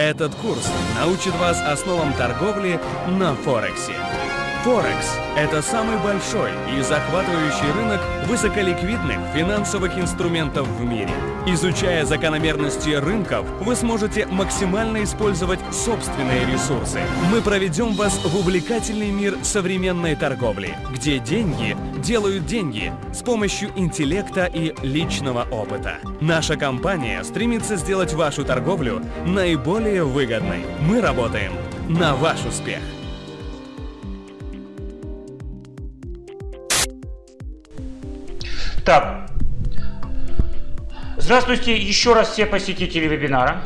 Этот курс научит вас основам торговли на Форексе. Форекс – это самый большой и захватывающий рынок высоколиквидных финансовых инструментов в мире. Изучая закономерности рынков, вы сможете максимально использовать собственные ресурсы. Мы проведем вас в увлекательный мир современной торговли, где деньги делают деньги с помощью интеллекта и личного опыта. Наша компания стремится сделать вашу торговлю наиболее выгодной. Мы работаем на ваш успех. Так, здравствуйте еще раз все посетители вебинара.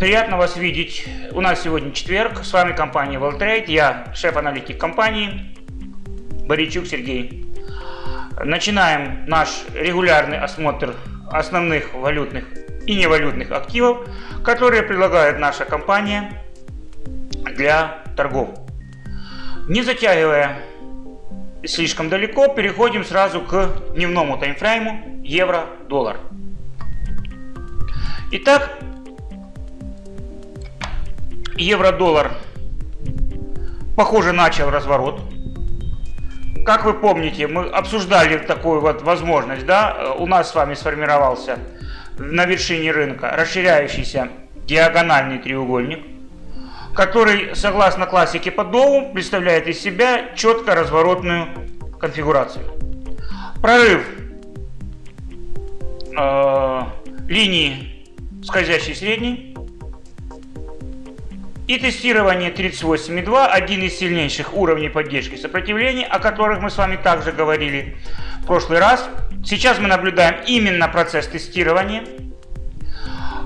Приятно вас видеть. У нас сегодня четверг. С вами компания WellTrade. Я шеф-аналитик компании Боричук Сергей. Начинаем наш регулярный осмотр основных валютных и невалютных активов, которые предлагает наша компания для торгов. Не затягивая слишком далеко, переходим сразу к дневному таймфрейму евро-доллар. Итак, евро-доллар, похоже, начал разворот. Как вы помните, мы обсуждали такую вот возможность, да, у нас с вами сформировался на вершине рынка расширяющийся диагональный треугольник – который, согласно классике по Доу, представляет из себя четко разворотную конфигурацию. Прорыв э, линии скользящей средней и тестирование 38.2, один из сильнейших уровней поддержки сопротивления, о которых мы с вами также говорили в прошлый раз. Сейчас мы наблюдаем именно процесс тестирования.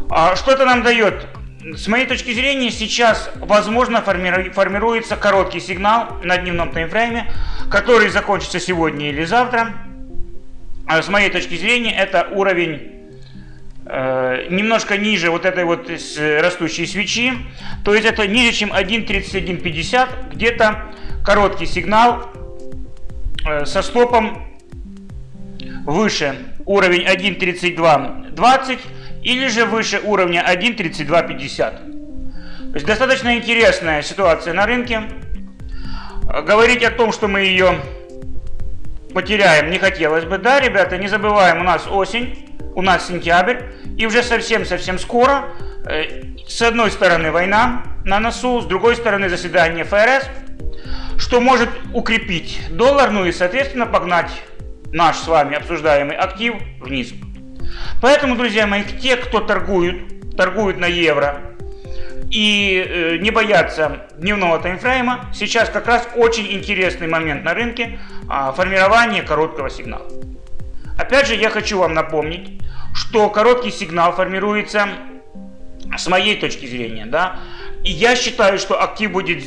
А что это нам дает? С моей точки зрения, сейчас, возможно, формируется короткий сигнал на дневном таймфрейме, который закончится сегодня или завтра. А с моей точки зрения, это уровень э, немножко ниже вот этой вот растущей свечи. То есть это ниже, чем 1.3150, где-то короткий сигнал э, со стопом выше уровень 1.3220 или же выше уровня 1.3250. То есть достаточно интересная ситуация на рынке. Говорить о том, что мы ее потеряем, не хотелось бы. Да, ребята, не забываем, у нас осень, у нас сентябрь, и уже совсем-совсем скоро, э, с одной стороны война на носу, с другой стороны заседание ФРС, что может укрепить доллар, ну и, соответственно, погнать наш с вами обсуждаемый актив вниз. Поэтому, друзья мои, те, кто торгуют, торгуют на евро и э, не боятся дневного таймфрейма, сейчас как раз очень интересный момент на рынке э, формирования короткого сигнала. Опять же, я хочу вам напомнить, что короткий сигнал формируется с моей точки зрения, да, и я считаю, что актив будет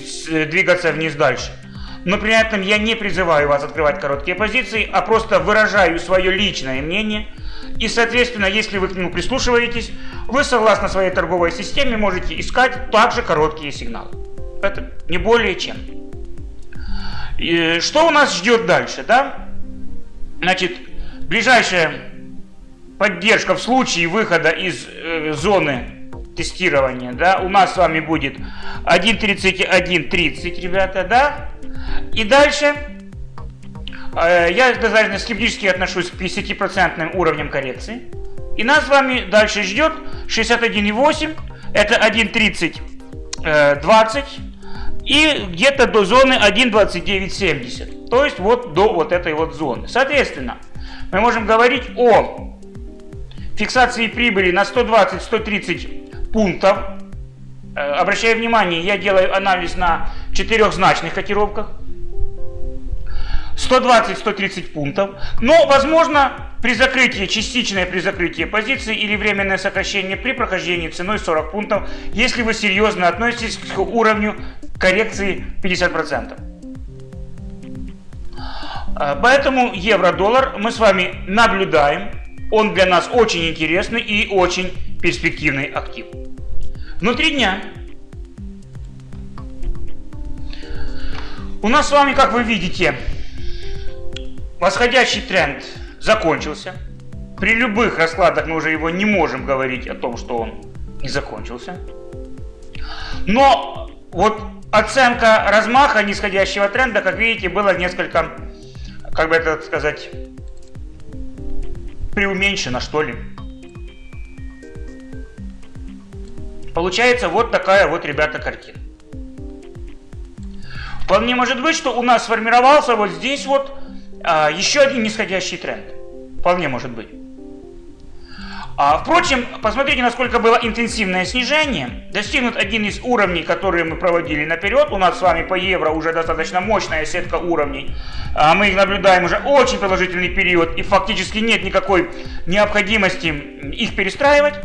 двигаться вниз дальше. Но при этом я не призываю вас открывать короткие позиции, а просто выражаю свое личное мнение – и, соответственно, если вы к нему прислушиваетесь, вы, согласно своей торговой системе, можете искать также короткие сигналы. Это не более чем. И что у нас ждет дальше, да? Значит, ближайшая поддержка в случае выхода из э, зоны тестирования, да, у нас с вами будет 1.31.30, ребята, да? И дальше я достаточно скептически отношусь к 50% уровням коррекции. И нас с вами дальше ждет 61,8, это 1.30, 20 э, и где-то до зоны 1.2970. То есть вот до вот этой вот зоны. Соответственно, мы можем говорить о фиксации прибыли на 120-130 пунктов. Э, обращаю внимание, я делаю анализ на четырехзначных котировках. 120-130 пунктов. Но, возможно, при закрытии, частичное при закрытии позиции или временное сокращение при прохождении ценой 40 пунктов, если вы серьезно относитесь к уровню коррекции 50%. А, поэтому евро-доллар мы с вами наблюдаем. Он для нас очень интересный и очень перспективный актив. Внутри дня у нас с вами, как вы видите, Восходящий тренд закончился. При любых раскладах мы уже его не можем говорить о том, что он не закончился. Но вот оценка размаха нисходящего тренда, как видите, было несколько, как бы это сказать, преуменьшена, что ли. Получается вот такая вот, ребята, картина. Вполне может быть, что у нас сформировался вот здесь вот а, еще один нисходящий тренд. Вполне может быть. А, впрочем, посмотрите, насколько было интенсивное снижение. Достигнут один из уровней, которые мы проводили наперед. У нас с вами по евро уже достаточно мощная сетка уровней. А, мы их наблюдаем уже очень продолжительный период, и фактически нет никакой необходимости их перестраивать.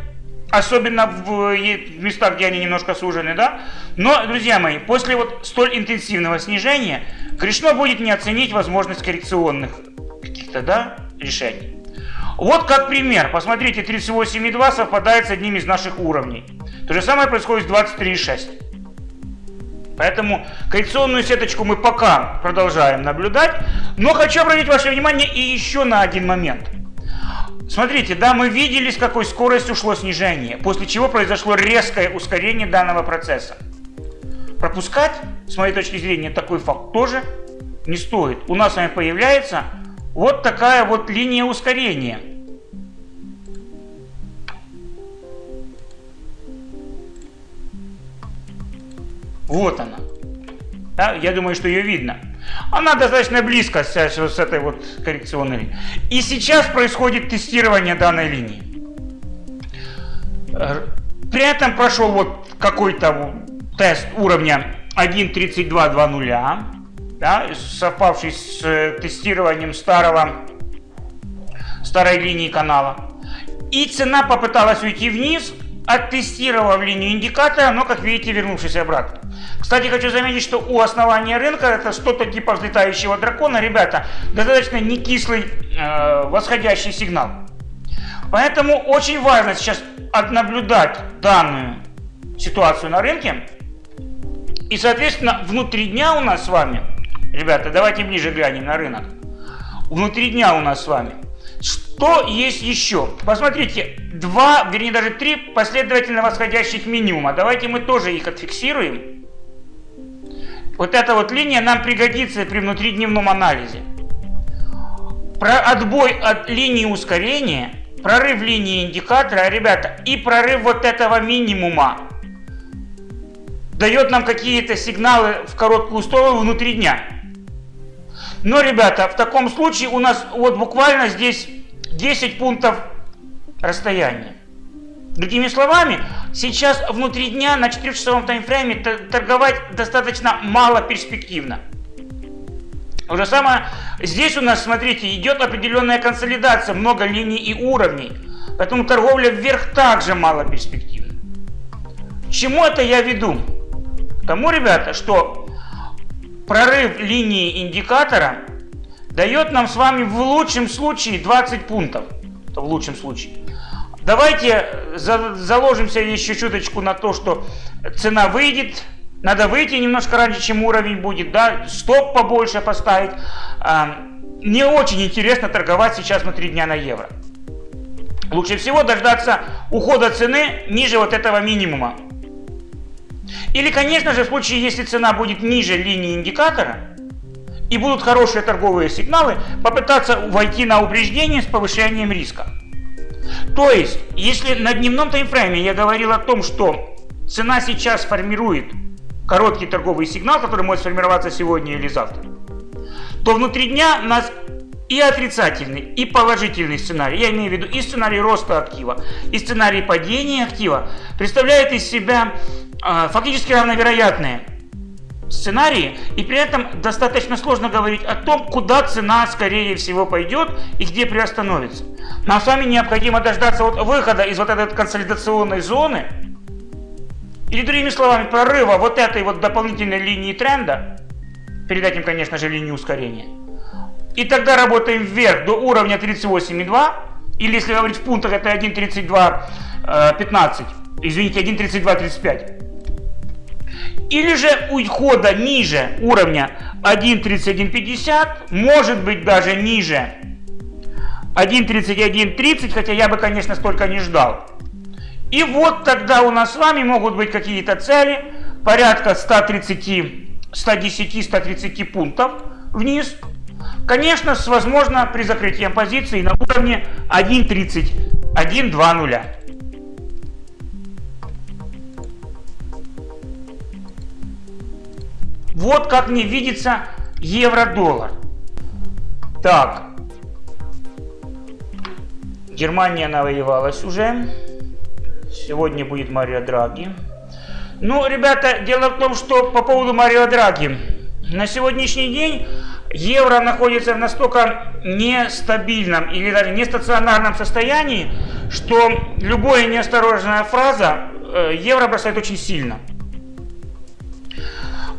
Особенно в местах, где они немножко сужены, да? Но, друзья мои, после вот столь интенсивного снижения, грешно будет не оценить возможность коррекционных каких-то, да, решений. Вот как пример. Посмотрите, 38,2 совпадает с одним из наших уровней. То же самое происходит с 23,6. Поэтому коррекционную сеточку мы пока продолжаем наблюдать. Но хочу обратить ваше внимание и еще на один момент. Смотрите, да, мы видели, с какой скоростью шло снижение, после чего произошло резкое ускорение данного процесса. Пропускать, с моей точки зрения, такой факт тоже не стоит. У нас с вами появляется вот такая вот линия ускорения. Вот она. Да, я думаю, что ее видно. Она достаточно близко с, этой вот коррекционной линией. И сейчас происходит тестирование данной линии. Э, при этом прошел вот какой-то тест уровня 1.3220, да, совпавший с э, тестированием старого, старой линии канала. И цена попыталась уйти вниз, оттестировав линию индикатора, но, как видите, вернувшись обратно. Кстати, хочу заметить, что у основания рынка это что-то типа взлетающего дракона, ребята, достаточно не кислый э, восходящий сигнал. Поэтому очень важно сейчас наблюдать данную ситуацию на рынке. И, соответственно, внутри дня у нас с вами, ребята, давайте ближе глянем на рынок. Внутри дня у нас с вами что есть еще? Посмотрите, два, вернее даже три последовательно восходящих минимума. Давайте мы тоже их отфиксируем. Вот эта вот линия нам пригодится при внутридневном анализе. Про отбой от линии ускорения, прорыв линии индикатора, ребята, и прорыв вот этого минимума дает нам какие-то сигналы в короткую сторону внутри дня. Но, ребята, в таком случае у нас вот буквально здесь 10 пунктов расстояния. Другими словами, сейчас внутри дня на 4-часовом таймфрейме торговать достаточно мало перспективно. То же самое, здесь у нас, смотрите, идет определенная консолидация, много линий и уровней. Поэтому торговля вверх также мало перспективна. чему это я веду? К тому, ребята, что прорыв линии индикатора дает нам с вами в лучшем случае 20 пунктов. В лучшем случае. Давайте за, заложимся еще чуточку на то, что цена выйдет. Надо выйти немножко раньше, чем уровень будет. Да? Стоп побольше поставить. А, не очень интересно торговать сейчас внутри дня на евро. Лучше всего дождаться ухода цены ниже вот этого минимума. Или, конечно же, в случае, если цена будет ниже линии индикатора, и будут хорошие торговые сигналы, попытаться войти на упреждение с повышением риска. То есть, если на дневном таймфрейме я говорил о том, что цена сейчас формирует короткий торговый сигнал, который может сформироваться сегодня или завтра, то внутри дня нас и отрицательный, и положительный сценарий, я имею в виду и сценарий роста актива, и сценарий падения актива, представляет из себя э, фактически равновероятные сценарии, и при этом достаточно сложно говорить о том, куда цена скорее всего пойдет и где приостановится. Нам с вами необходимо дождаться вот выхода из вот этой консолидационной зоны, или другими словами, прорыва вот этой вот дополнительной линии тренда, перед этим, конечно же, линии ускорения, и тогда работаем вверх до уровня 38,2, или если говорить в пунктах, это 1.32.15, э, извините, 1.32.35. Или же ухода ниже уровня 1.3150, может быть даже ниже 1.3130, хотя я бы, конечно, столько не ждал. И вот тогда у нас с вами могут быть какие-то цели, порядка 130, 110, 130 пунктов вниз. Конечно, с возможно при закрытии позиции на уровне 1.30, 1.2.0. Вот как мне видится евро-доллар. Так. Германия навоевалась уже. Сегодня будет Марио Драги. Ну, ребята, дело в том, что по поводу Марио Драги. На сегодняшний день евро находится в настолько нестабильном или даже нестационарном состоянии, что любая неосторожная фраза э, евро бросает очень сильно.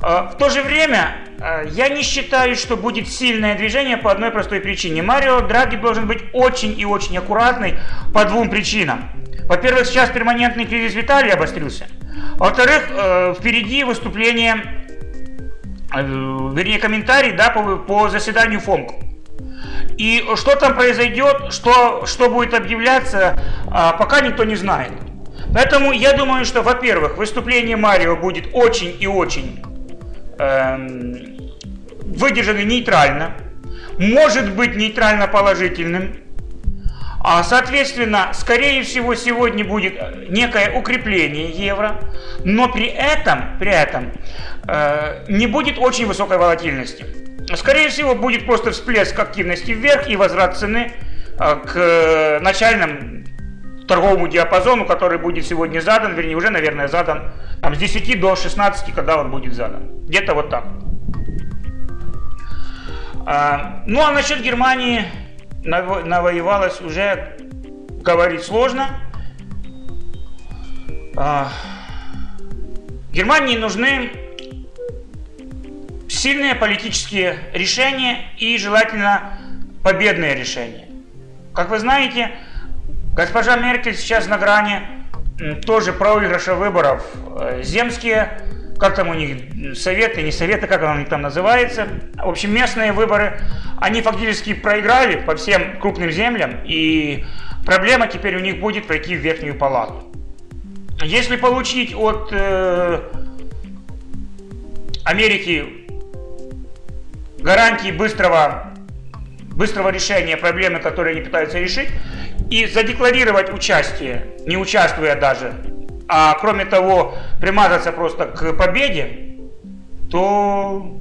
Э, в то же время э, я не считаю, что будет сильное движение по одной простой причине. Марио Драги должен быть очень и очень аккуратный по двум причинам. Во-первых, сейчас перманентный кризис в Италии обострился. Во-вторых, впереди выступление, вернее комментарий да, по, по заседанию ФОМК. И что там произойдет, что, что будет объявляться, пока никто не знает. Поэтому я думаю, что, во-первых, выступление Марио будет очень и очень Эм, выдержаны нейтрально, может быть нейтрально положительным, а, соответственно, скорее всего, сегодня будет некое укрепление евро, но при этом, при этом э, не будет очень высокой волатильности. Скорее всего, будет просто всплеск активности вверх и возврат цены э, к начальным торговому диапазону, который будет сегодня задан, вернее уже, наверное, задан там, с 10 до 16, когда он будет задан. Где-то вот так. А, ну а насчет Германии навоевалась уже говорить сложно. А, Германии нужны сильные политические решения и желательно победные решения. Как вы знаете, Госпожа Меркель сейчас на грани тоже проигрыша выборов. Э, земские, как там у них, советы, не советы, как оно у них там называется. В общем, местные выборы, они фактически проиграли по всем крупным землям. И проблема теперь у них будет пройти в верхнюю палату. Если получить от э, Америки гарантии быстрого, быстрого решения проблемы, которые они пытаются решить, и задекларировать участие, не участвуя даже, а кроме того примазаться просто к победе, то,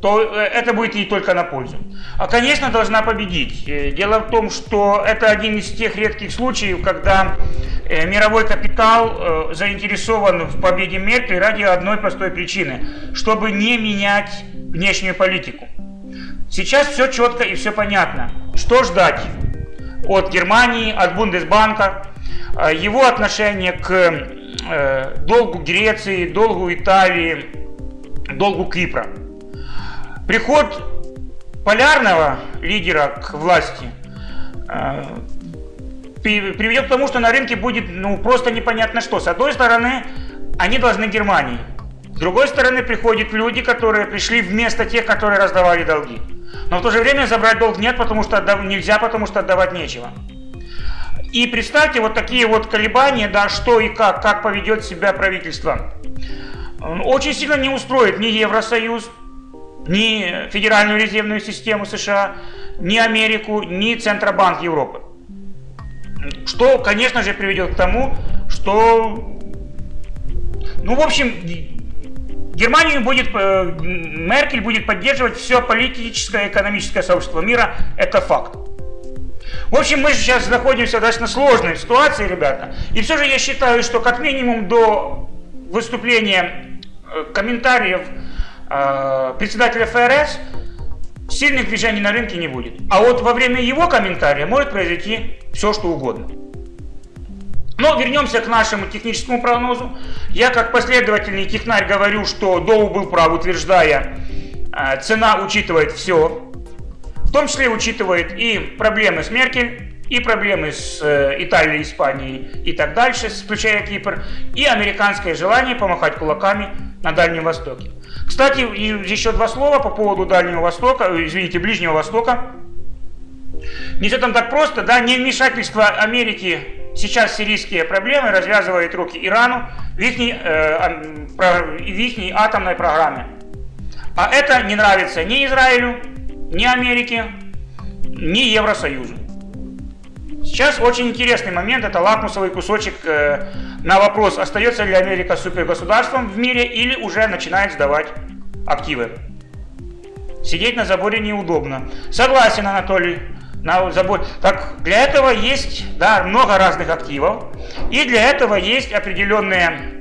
то э, это будет ей только на пользу. А, конечно, должна победить. Э, дело в том, что это один из тех редких случаев, когда э, мировой капитал заинтересован в победе Меркель ради одной простой причины, чтобы не менять внешнюю политику. Сейчас все четко и все понятно. Что ждать? от Германии, от Бундесбанка, его отношение к э, долгу Греции, долгу Италии, долгу Кипра. Приход полярного лидера к власти э, приведет к тому, что на рынке будет ну, просто непонятно что. С одной стороны, они должны Германии. С другой стороны, приходят люди, которые пришли вместо тех, которые раздавали долги. Но в то же время забрать долг нет, потому что нельзя, потому что отдавать нечего. И представьте вот такие вот колебания, да, что и как, как поведет себя правительство. Очень сильно не устроит ни Евросоюз, ни Федеральную резервную систему США, ни Америку, ни Центробанк Европы. Что, конечно же, приведет к тому, что, ну, в общем, Германию будет, э, Меркель будет поддерживать все политическое и экономическое сообщество мира, это факт. В общем, мы сейчас находимся в достаточно сложной ситуации, ребята. И все же я считаю, что как минимум до выступления э, комментариев э, председателя ФРС сильных движений на рынке не будет. А вот во время его комментария может произойти все, что угодно. Но вернемся к нашему техническому прогнозу. Я как последовательный технарь говорю, что Доу был прав, утверждая, э, цена учитывает все, том числе учитывает и проблемы с Меркель, и проблемы с э, Италией, Испанией и так дальше, включая Кипр, и американское желание помахать кулаками на Дальнем Востоке. Кстати, еще два слова по поводу Дальнего Востока, э, извините, Ближнего Востока. Не все там так просто, да, не вмешательство Америки сейчас сирийские проблемы развязывают руки Ирану в их, э, в их атомной программе. А это не нравится ни Израилю, ни Америке, ни Евросоюзу. Сейчас очень интересный момент, это лакмусовый кусочек э, на вопрос, остается ли Америка супергосударством в мире или уже начинает сдавать активы. Сидеть на заборе неудобно. Согласен, Анатолий. На забор. Так, для этого есть да, много разных активов. И для этого есть определенные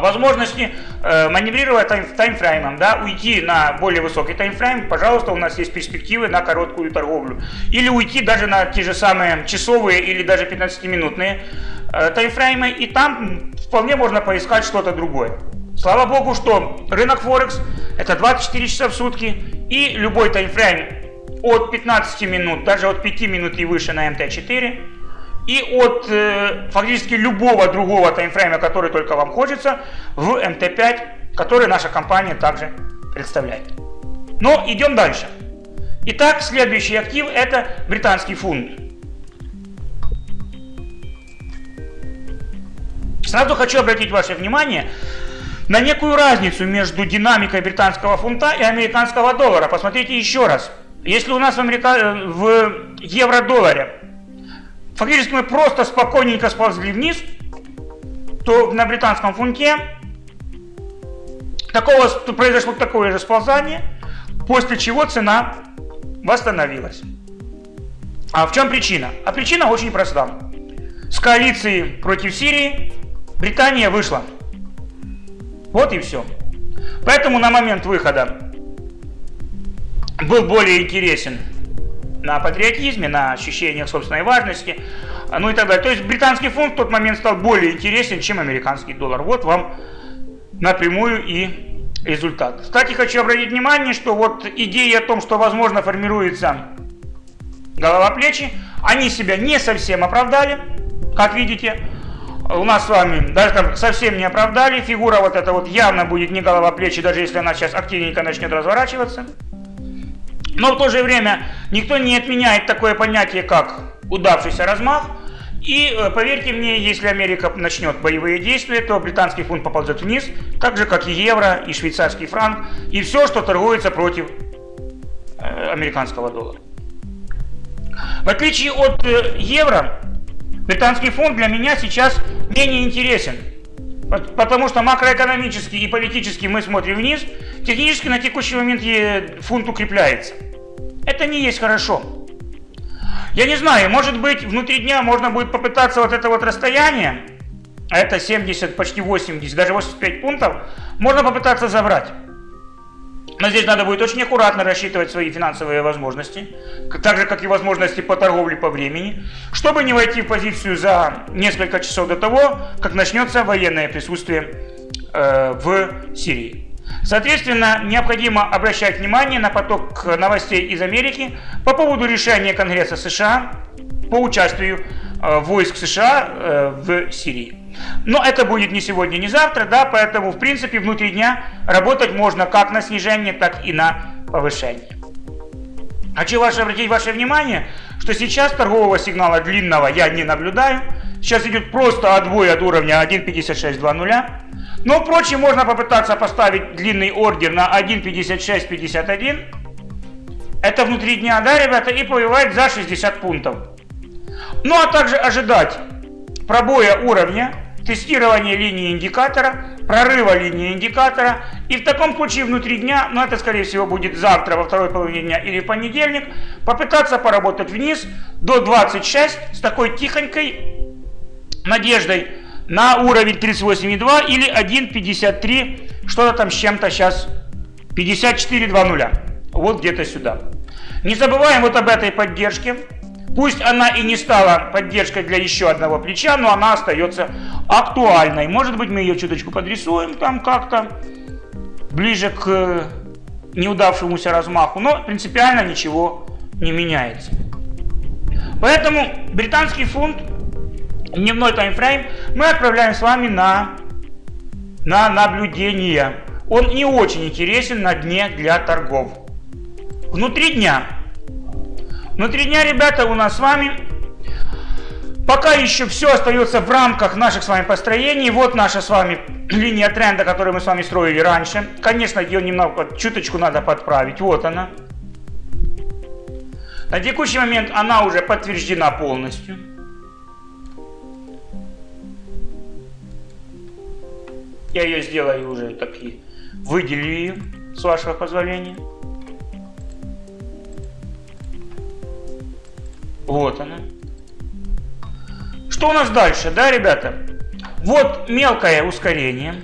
возможности э, маневрировать тайм, таймфреймом, да, уйти на более высокий таймфрейм, пожалуйста, у нас есть перспективы на короткую торговлю. Или уйти даже на те же самые часовые или даже 15-минутные э, таймфреймы, и там вполне можно поискать что-то другое. Слава богу, что рынок Форекс это 24 часа в сутки и любой таймфрейм от 15 минут, даже от 5 минут и выше на МТ-4 и от э, фактически любого другого таймфрейма, который только вам хочется, в МТ-5, который наша компания также представляет. Но идем дальше. Итак, следующий актив это британский фунт. Сразу хочу обратить ваше внимание на некую разницу между динамикой британского фунта и американского доллара. Посмотрите еще раз. Если у нас в, Америка... в евро-долларе фактически мы просто спокойненько сползли вниз, то на британском фунте такого, произошло такое же сползание, после чего цена восстановилась. А в чем причина? А причина очень проста. С коалиции против Сирии Британия вышла. Вот и все. Поэтому на момент выхода был более интересен на патриотизме, на ощущениях собственной важности, ну и так далее. То есть британский фунт в тот момент стал более интересен, чем американский доллар. Вот вам напрямую и результат. Кстати, хочу обратить внимание, что вот идея о том, что возможно формируется голова плечи, они себя не совсем оправдали, как видите у нас с вами даже там совсем не оправдали. Фигура вот эта вот явно будет не голова плечи, даже если она сейчас активненько начнет разворачиваться. Но в то же время никто не отменяет такое понятие, как удавшийся размах. И э, поверьте мне, если Америка начнет боевые действия, то британский фунт поползет вниз, так же как и евро, и швейцарский франк, и все, что торгуется против э, американского доллара. В отличие от э, евро, Британский фонд для меня сейчас менее интересен. Потому что макроэкономически и политически мы смотрим вниз, технически на текущий момент фунт укрепляется. Это не есть хорошо. Я не знаю, может быть внутри дня можно будет попытаться вот это вот расстояние, а это 70, почти 80, даже 85 пунктов, можно попытаться забрать. Но здесь надо будет очень аккуратно рассчитывать свои финансовые возможности, так же, как и возможности по торговле по времени, чтобы не войти в позицию за несколько часов до того, как начнется военное присутствие э, в Сирии. Соответственно, необходимо обращать внимание на поток новостей из Америки по поводу решения Конгресса США по участию э, войск США э, в Сирии. Но это будет не сегодня, не завтра, да, поэтому в принципе внутри дня работать можно как на снижение, так и на повышение. Хочу ваше, обратить ваше внимание, что сейчас торгового сигнала длинного я не наблюдаю. Сейчас идет просто отбой от уровня 1.5620. Но, впрочем, можно попытаться поставить длинный ордер на 1.5651. Это внутри дня, да, ребята, и повивать за 60 пунктов. Ну, а также ожидать пробоя уровня, тестирования линии индикатора, прорыва линии индикатора. И в таком случае внутри дня, ну, это скорее всего будет завтра во второй половине дня или в понедельник, попытаться поработать вниз до 26 с такой тихонькой надеждой на уровень 38,2 или 1,53, что-то там с чем-то сейчас 54,20. Вот где-то сюда. Не забываем вот об этой поддержке. Пусть она и не стала поддержкой для еще одного плеча, но она остается актуальной. Может быть, мы ее чуточку подрисуем там как-то, ближе к неудавшемуся размаху, но принципиально ничего не меняется. Поэтому британский фунт, дневной таймфрейм, мы отправляем с вами на, на наблюдение. Он не очень интересен на дне для торгов. Внутри дня Внутри дня, ребята, у нас с вами Пока еще все остается в рамках наших с вами построений. Вот наша с вами линия тренда, которую мы с вами строили раньше. Конечно, ее немного, чуточку надо подправить. Вот она. На текущий момент она уже подтверждена полностью. Я ее сделаю уже такие, выделю ее, с вашего позволения. Вот она. Что у нас дальше, да, ребята? Вот мелкое ускорение.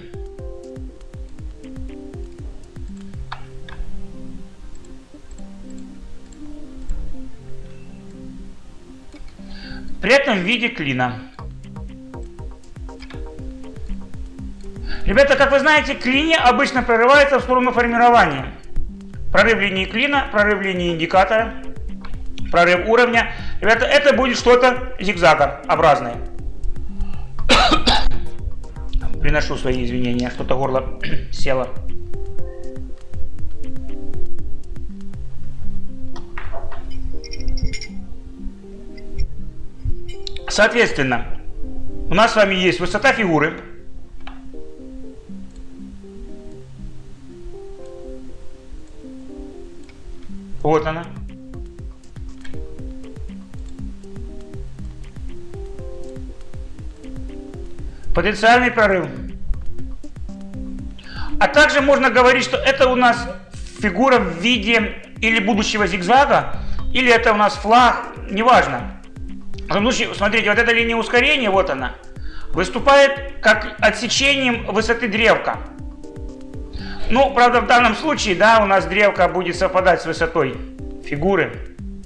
При этом в виде клина. Ребята, как вы знаете, клини обычно прорывается в сторону формирования. Прорыв линии клина, прорыв линии индикатора, прорыв уровня. Ребята, это будет что-то зигзагообразное. Приношу свои извинения, что-то горло село. Соответственно, у нас с вами есть высота фигуры. Вот она. Потенциальный прорыв. А также можно говорить, что это у нас фигура в виде или будущего зигзага, или это у нас флаг, неважно. В том случае, смотрите, вот эта линия ускорения, вот она, выступает как отсечением высоты древка. Ну, правда, в данном случае, да, у нас древка будет совпадать с высотой фигуры,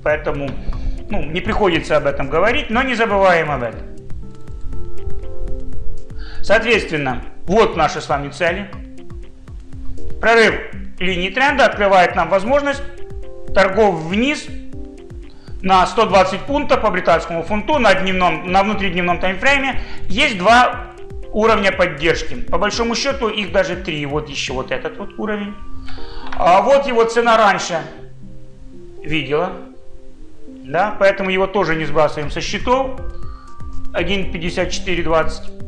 поэтому, ну, не приходится об этом говорить, но не забываем об этом. Соответственно, вот наши с вами цели. Прорыв линии тренда открывает нам возможность торгов вниз на 120 пунктов по британскому фунту на, дневном, на внутридневном таймфрейме. Есть два уровня поддержки. По большому счету их даже три. Вот еще вот этот вот уровень. А вот его цена раньше видела. Да, поэтому его тоже не сбрасываем со счетов. 1.5420.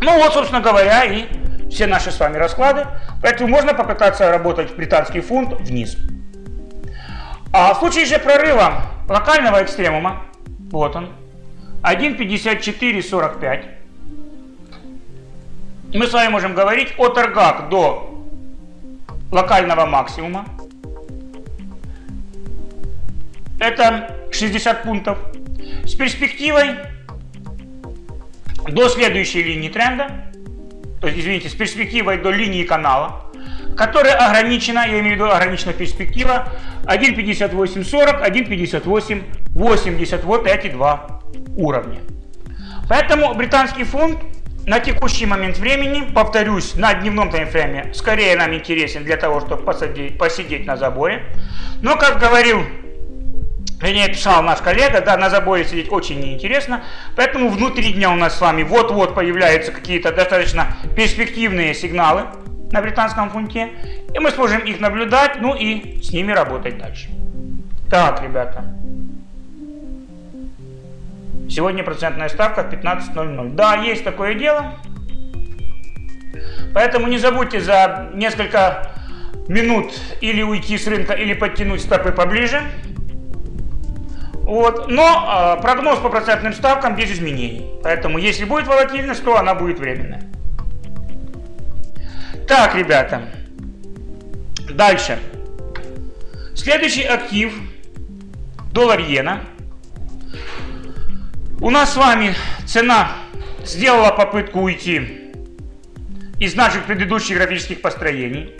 Ну вот, собственно говоря, и все наши с вами расклады. Поэтому можно попытаться работать в британский фунт вниз. А в случае же прорыва локального экстремума, вот он, 1.5445, мы с вами можем говорить о торгах до локального максимума. Это 60 пунктов. С перспективой до следующей линии тренда, то есть, извините, с перспективой до линии канала, которая ограничена, я имею в виду ограничена перспектива 1.5840, 1.5880, вот эти два уровня. Поэтому британский фунт на текущий момент времени, повторюсь, на дневном таймфрейме скорее нам интересен для того, чтобы посадить, посидеть на заборе. Но, как говорил Вернее, писал наш коллега, да, на заборе сидеть очень неинтересно, поэтому внутри дня у нас с вами вот-вот появляются какие-то достаточно перспективные сигналы на британском фунте, и мы сможем их наблюдать, ну и с ними работать дальше. Так, ребята. Сегодня процентная ставка 15.00. Да, есть такое дело. Поэтому не забудьте за несколько минут или уйти с рынка, или подтянуть стопы поближе. Вот. Но э, прогноз по процентным ставкам без изменений. Поэтому если будет волатильность, то она будет временная. Так, ребята. Дальше. Следующий актив. Доллар-иена. У нас с вами цена сделала попытку уйти из наших предыдущих графических построений.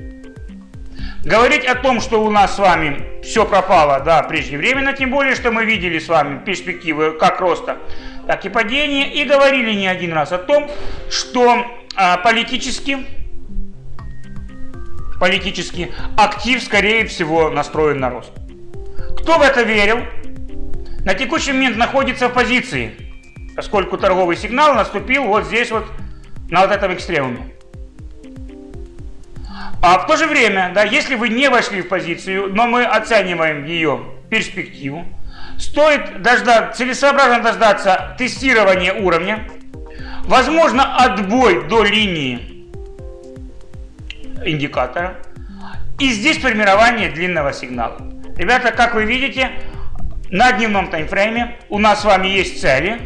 Говорить о том, что у нас с вами все пропало, да, преждевременно, тем более, что мы видели с вами перспективы как роста, так и падения, и говорили не один раз о том, что а, политически, политически актив, скорее всего, настроен на рост. Кто в это верил, на текущий момент находится в позиции, поскольку торговый сигнал наступил вот здесь вот, на вот этом экстремуме. А в то же время, да, если вы не вошли в позицию, но мы оцениваем ее перспективу, стоит дождаться, целесообразно дождаться тестирования уровня, возможно отбой до линии индикатора, и здесь формирование длинного сигнала. Ребята, как вы видите, на дневном таймфрейме у нас с вами есть цели,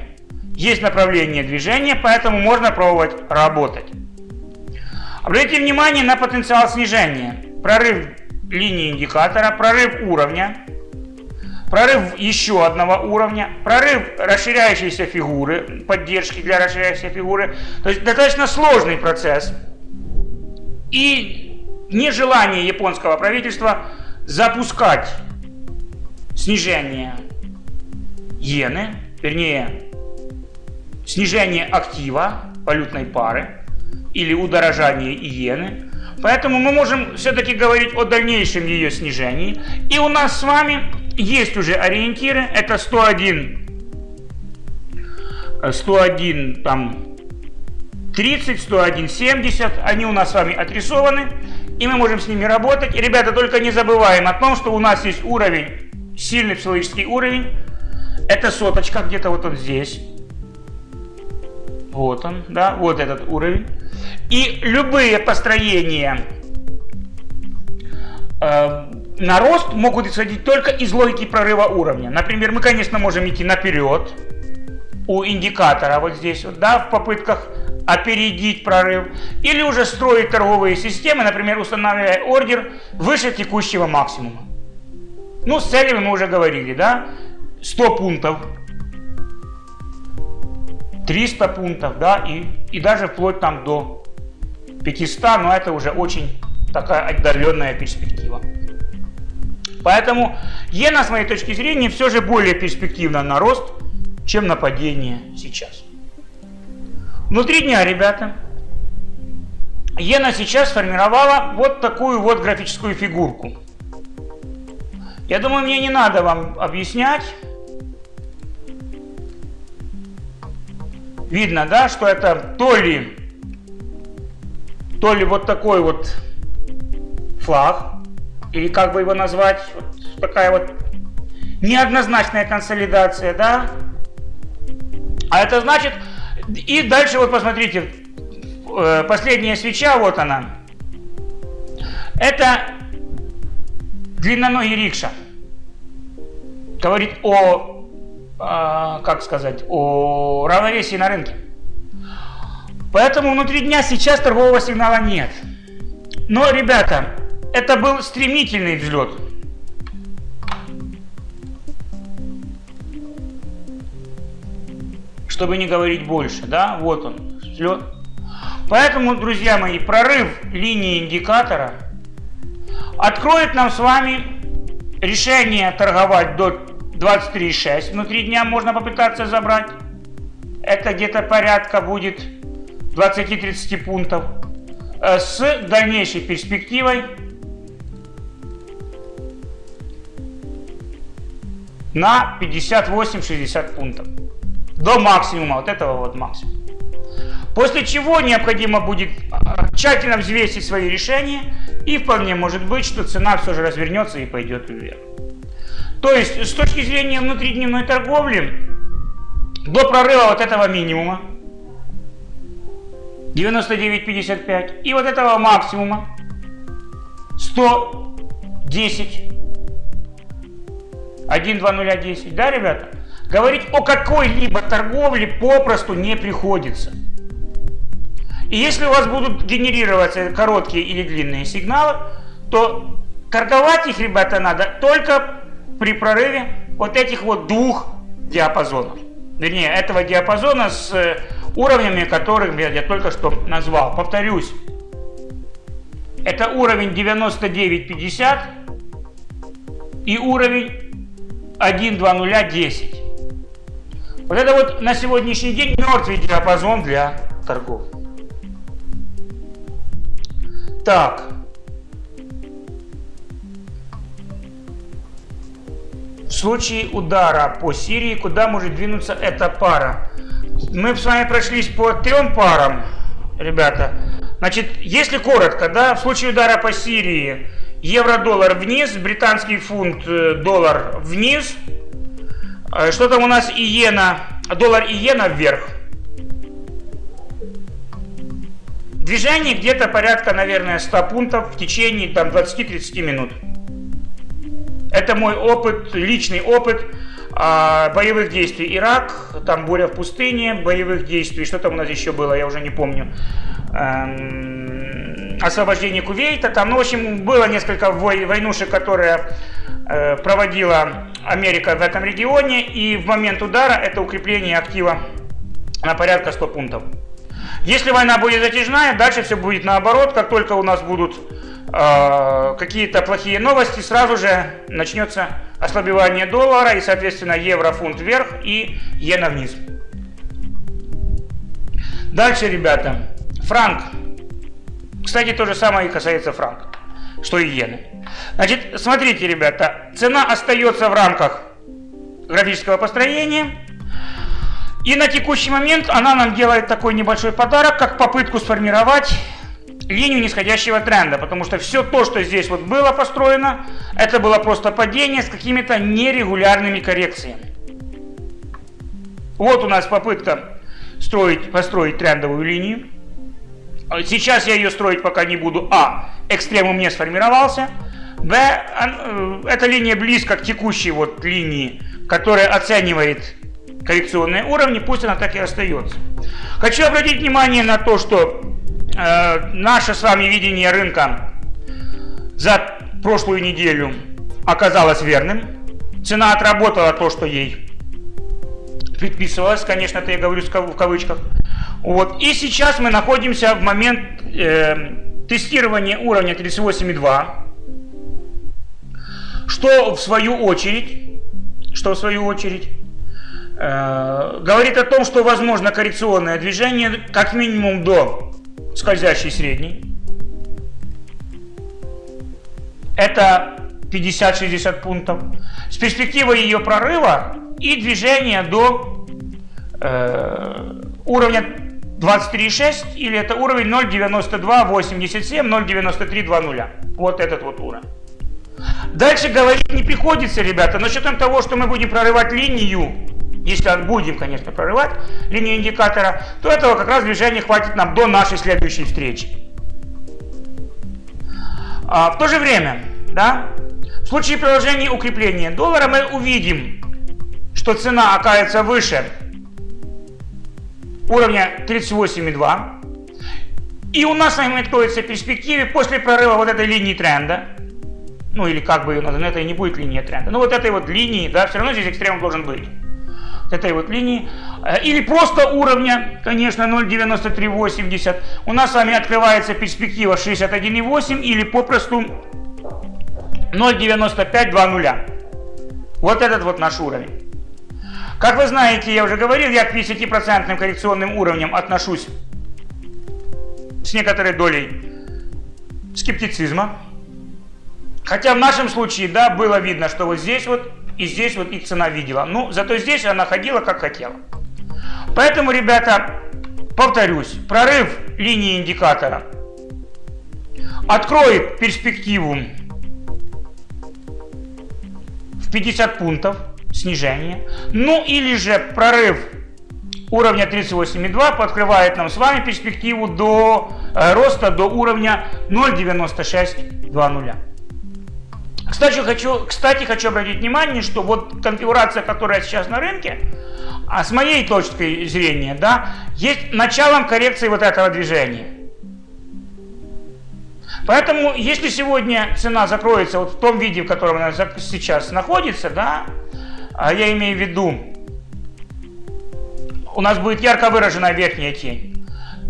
есть направление движения, поэтому можно пробовать работать. Обратите внимание на потенциал снижения. Прорыв линии индикатора, прорыв уровня, прорыв еще одного уровня, прорыв расширяющейся фигуры, поддержки для расширяющейся фигуры. То есть достаточно сложный процесс. И нежелание японского правительства запускать снижение иены, вернее, снижение актива валютной пары или удорожание иены. Поэтому мы можем все-таки говорить о дальнейшем ее снижении. И у нас с вами есть уже ориентиры. Это 101, 101 там 30, 101, 70. Они у нас с вами отрисованы. И мы можем с ними работать. И, ребята, только не забываем о том, что у нас есть уровень, сильный психологический уровень. Это соточка, где-то вот он здесь. Вот он, да, вот этот уровень. И любые построения э, на рост могут исходить только из логики прорыва уровня. Например, мы, конечно, можем идти наперед у индикатора вот здесь вот, да, в попытках опередить прорыв. Или уже строить торговые системы, например, устанавливая ордер выше текущего максимума. Ну, с целями мы уже говорили, да, 100 пунктов 300 пунктов, да, и, и даже вплоть там до 500, но это уже очень такая отдаленная перспектива. Поэтому иена, с моей точки зрения, все же более перспективна на рост, чем на падение сейчас. Внутри дня, ребята, иена сейчас сформировала вот такую вот графическую фигурку. Я думаю, мне не надо вам объяснять, видно, да, что это то ли, то ли вот такой вот флаг, или как бы его назвать, вот такая вот неоднозначная консолидация, да. А это значит, и дальше вот посмотрите, э, последняя свеча, вот она. Это длинноногий рикша. Говорит о а, как сказать, о равновесии на рынке. Поэтому внутри дня сейчас торгового сигнала нет. Но, ребята, это был стремительный взлет. Чтобы не говорить больше, да, вот он, взлет. Поэтому, друзья мои, прорыв линии индикатора откроет нам с вами решение торговать до 23,6 внутри дня можно попытаться забрать. Это где-то порядка будет 20-30 пунктов. Э, с дальнейшей перспективой на 58-60 пунктов. До максимума, вот этого вот максимума. После чего необходимо будет э, тщательно взвесить свои решения и вполне может быть, что цена все же развернется и пойдет вверх. То есть, с точки зрения внутридневной торговли, до прорыва вот этого минимума, 99.55, и вот этого максимума, 110, 1.2010, да, ребята? Говорить о какой-либо торговле попросту не приходится. И если у вас будут генерироваться короткие или длинные сигналы, то торговать их, ребята, надо только при прорыве вот этих вот двух диапазонов. Вернее, этого диапазона с э, уровнями, которых я только что назвал. Повторюсь, это уровень 99.50 и уровень 1.2010. Вот это вот на сегодняшний день мертвый диапазон для торгов. Так, В случае удара по Сирии, куда может двинуться эта пара? Мы с вами прошлись по трем парам, ребята. Значит, если коротко, да, в случае удара по Сирии евро-доллар вниз, британский фунт э, доллар вниз. Э, что там у нас иена, доллар иена вверх. Движение где-то порядка, наверное, 100 пунктов в течение там 20-30 минут. Это мой опыт, личный опыт а, боевых действий. Ирак, там буря в пустыне, боевых действий. Что там у нас еще было, я уже не помню. Эм, освобождение Кувейта. Там, ну, в общем, было несколько вой, войнушек, которые э, проводила Америка в этом регионе. И в момент удара это укрепление актива на порядка 100 пунктов. Если война будет затяжная, дальше все будет наоборот. Как только у нас будут э, какие-то плохие новости, сразу же начнется ослабевание доллара и, соответственно, евро, фунт вверх и иена вниз. Дальше, ребята, франк. Кстати, то же самое и касается франка, что и иены. Значит, смотрите, ребята, цена остается в рамках графического построения. И на текущий момент она нам делает такой небольшой подарок, как попытку сформировать линию нисходящего тренда, потому что все то, что здесь вот было построено, это было просто падение с какими-то нерегулярными коррекциями. Вот у нас попытка строить, построить трендовую линию. Сейчас я ее строить пока не буду. А. Экстремум не сформировался. Б. Э, эта линия близко к текущей вот линии, которая оценивает коррекционные уровни, пусть она так и остается. Хочу обратить внимание на то, что э, наше с вами видение рынка за прошлую неделю оказалось верным. Цена отработала то, что ей предписывалось, конечно, это я говорю в кавычках. Вот. И сейчас мы находимся в момент э, тестирования уровня 38,2, что в свою очередь, что в свою очередь говорит о том, что возможно коррекционное движение как минимум до скользящей средней. Это 50-60 пунктов. С перспективой ее прорыва и движения до э, уровня 23,6 или это уровень 0,92,87, 0,93,20. Вот этот вот уровень. Дальше говорить не приходится, ребята, но с учетом того, что мы будем прорывать линию если будем, конечно, прорывать линию индикатора, то этого как раз движения хватит нам до нашей следующей встречи. А, в то же время, да, в случае приложения укрепления доллара мы увидим, что цена окажется выше уровня 38,2. И у нас с вами откроется перспективе после прорыва вот этой линии тренда, ну или как бы ее назвать, это и не будет линия тренда, но вот этой вот линии, да, все равно здесь экстрем должен быть этой вот линии, э, или просто уровня, конечно, 0,9380, у нас с вами открывается перспектива 61,8 или попросту 0,9520. Вот этот вот наш уровень. Как вы знаете, я уже говорил, я к 50% коррекционным уровням отношусь с некоторой долей скептицизма. Хотя в нашем случае, да, было видно, что вот здесь вот и здесь вот их цена видела. Ну, зато здесь она ходила как хотела. Поэтому, ребята, повторюсь, прорыв линии индикатора откроет перспективу в 50 пунктов снижения. Ну или же прорыв уровня 38,2 подкрывает нам с вами перспективу до э, роста до уровня 0,9620. Кстати хочу, кстати, хочу обратить внимание, что вот конфигурация, которая сейчас на рынке, а с моей точки зрения, да, есть началом коррекции вот этого движения. Поэтому, если сегодня цена закроется вот в том виде, в котором она сейчас находится, да, а я имею в виду, у нас будет ярко выраженная верхняя тень,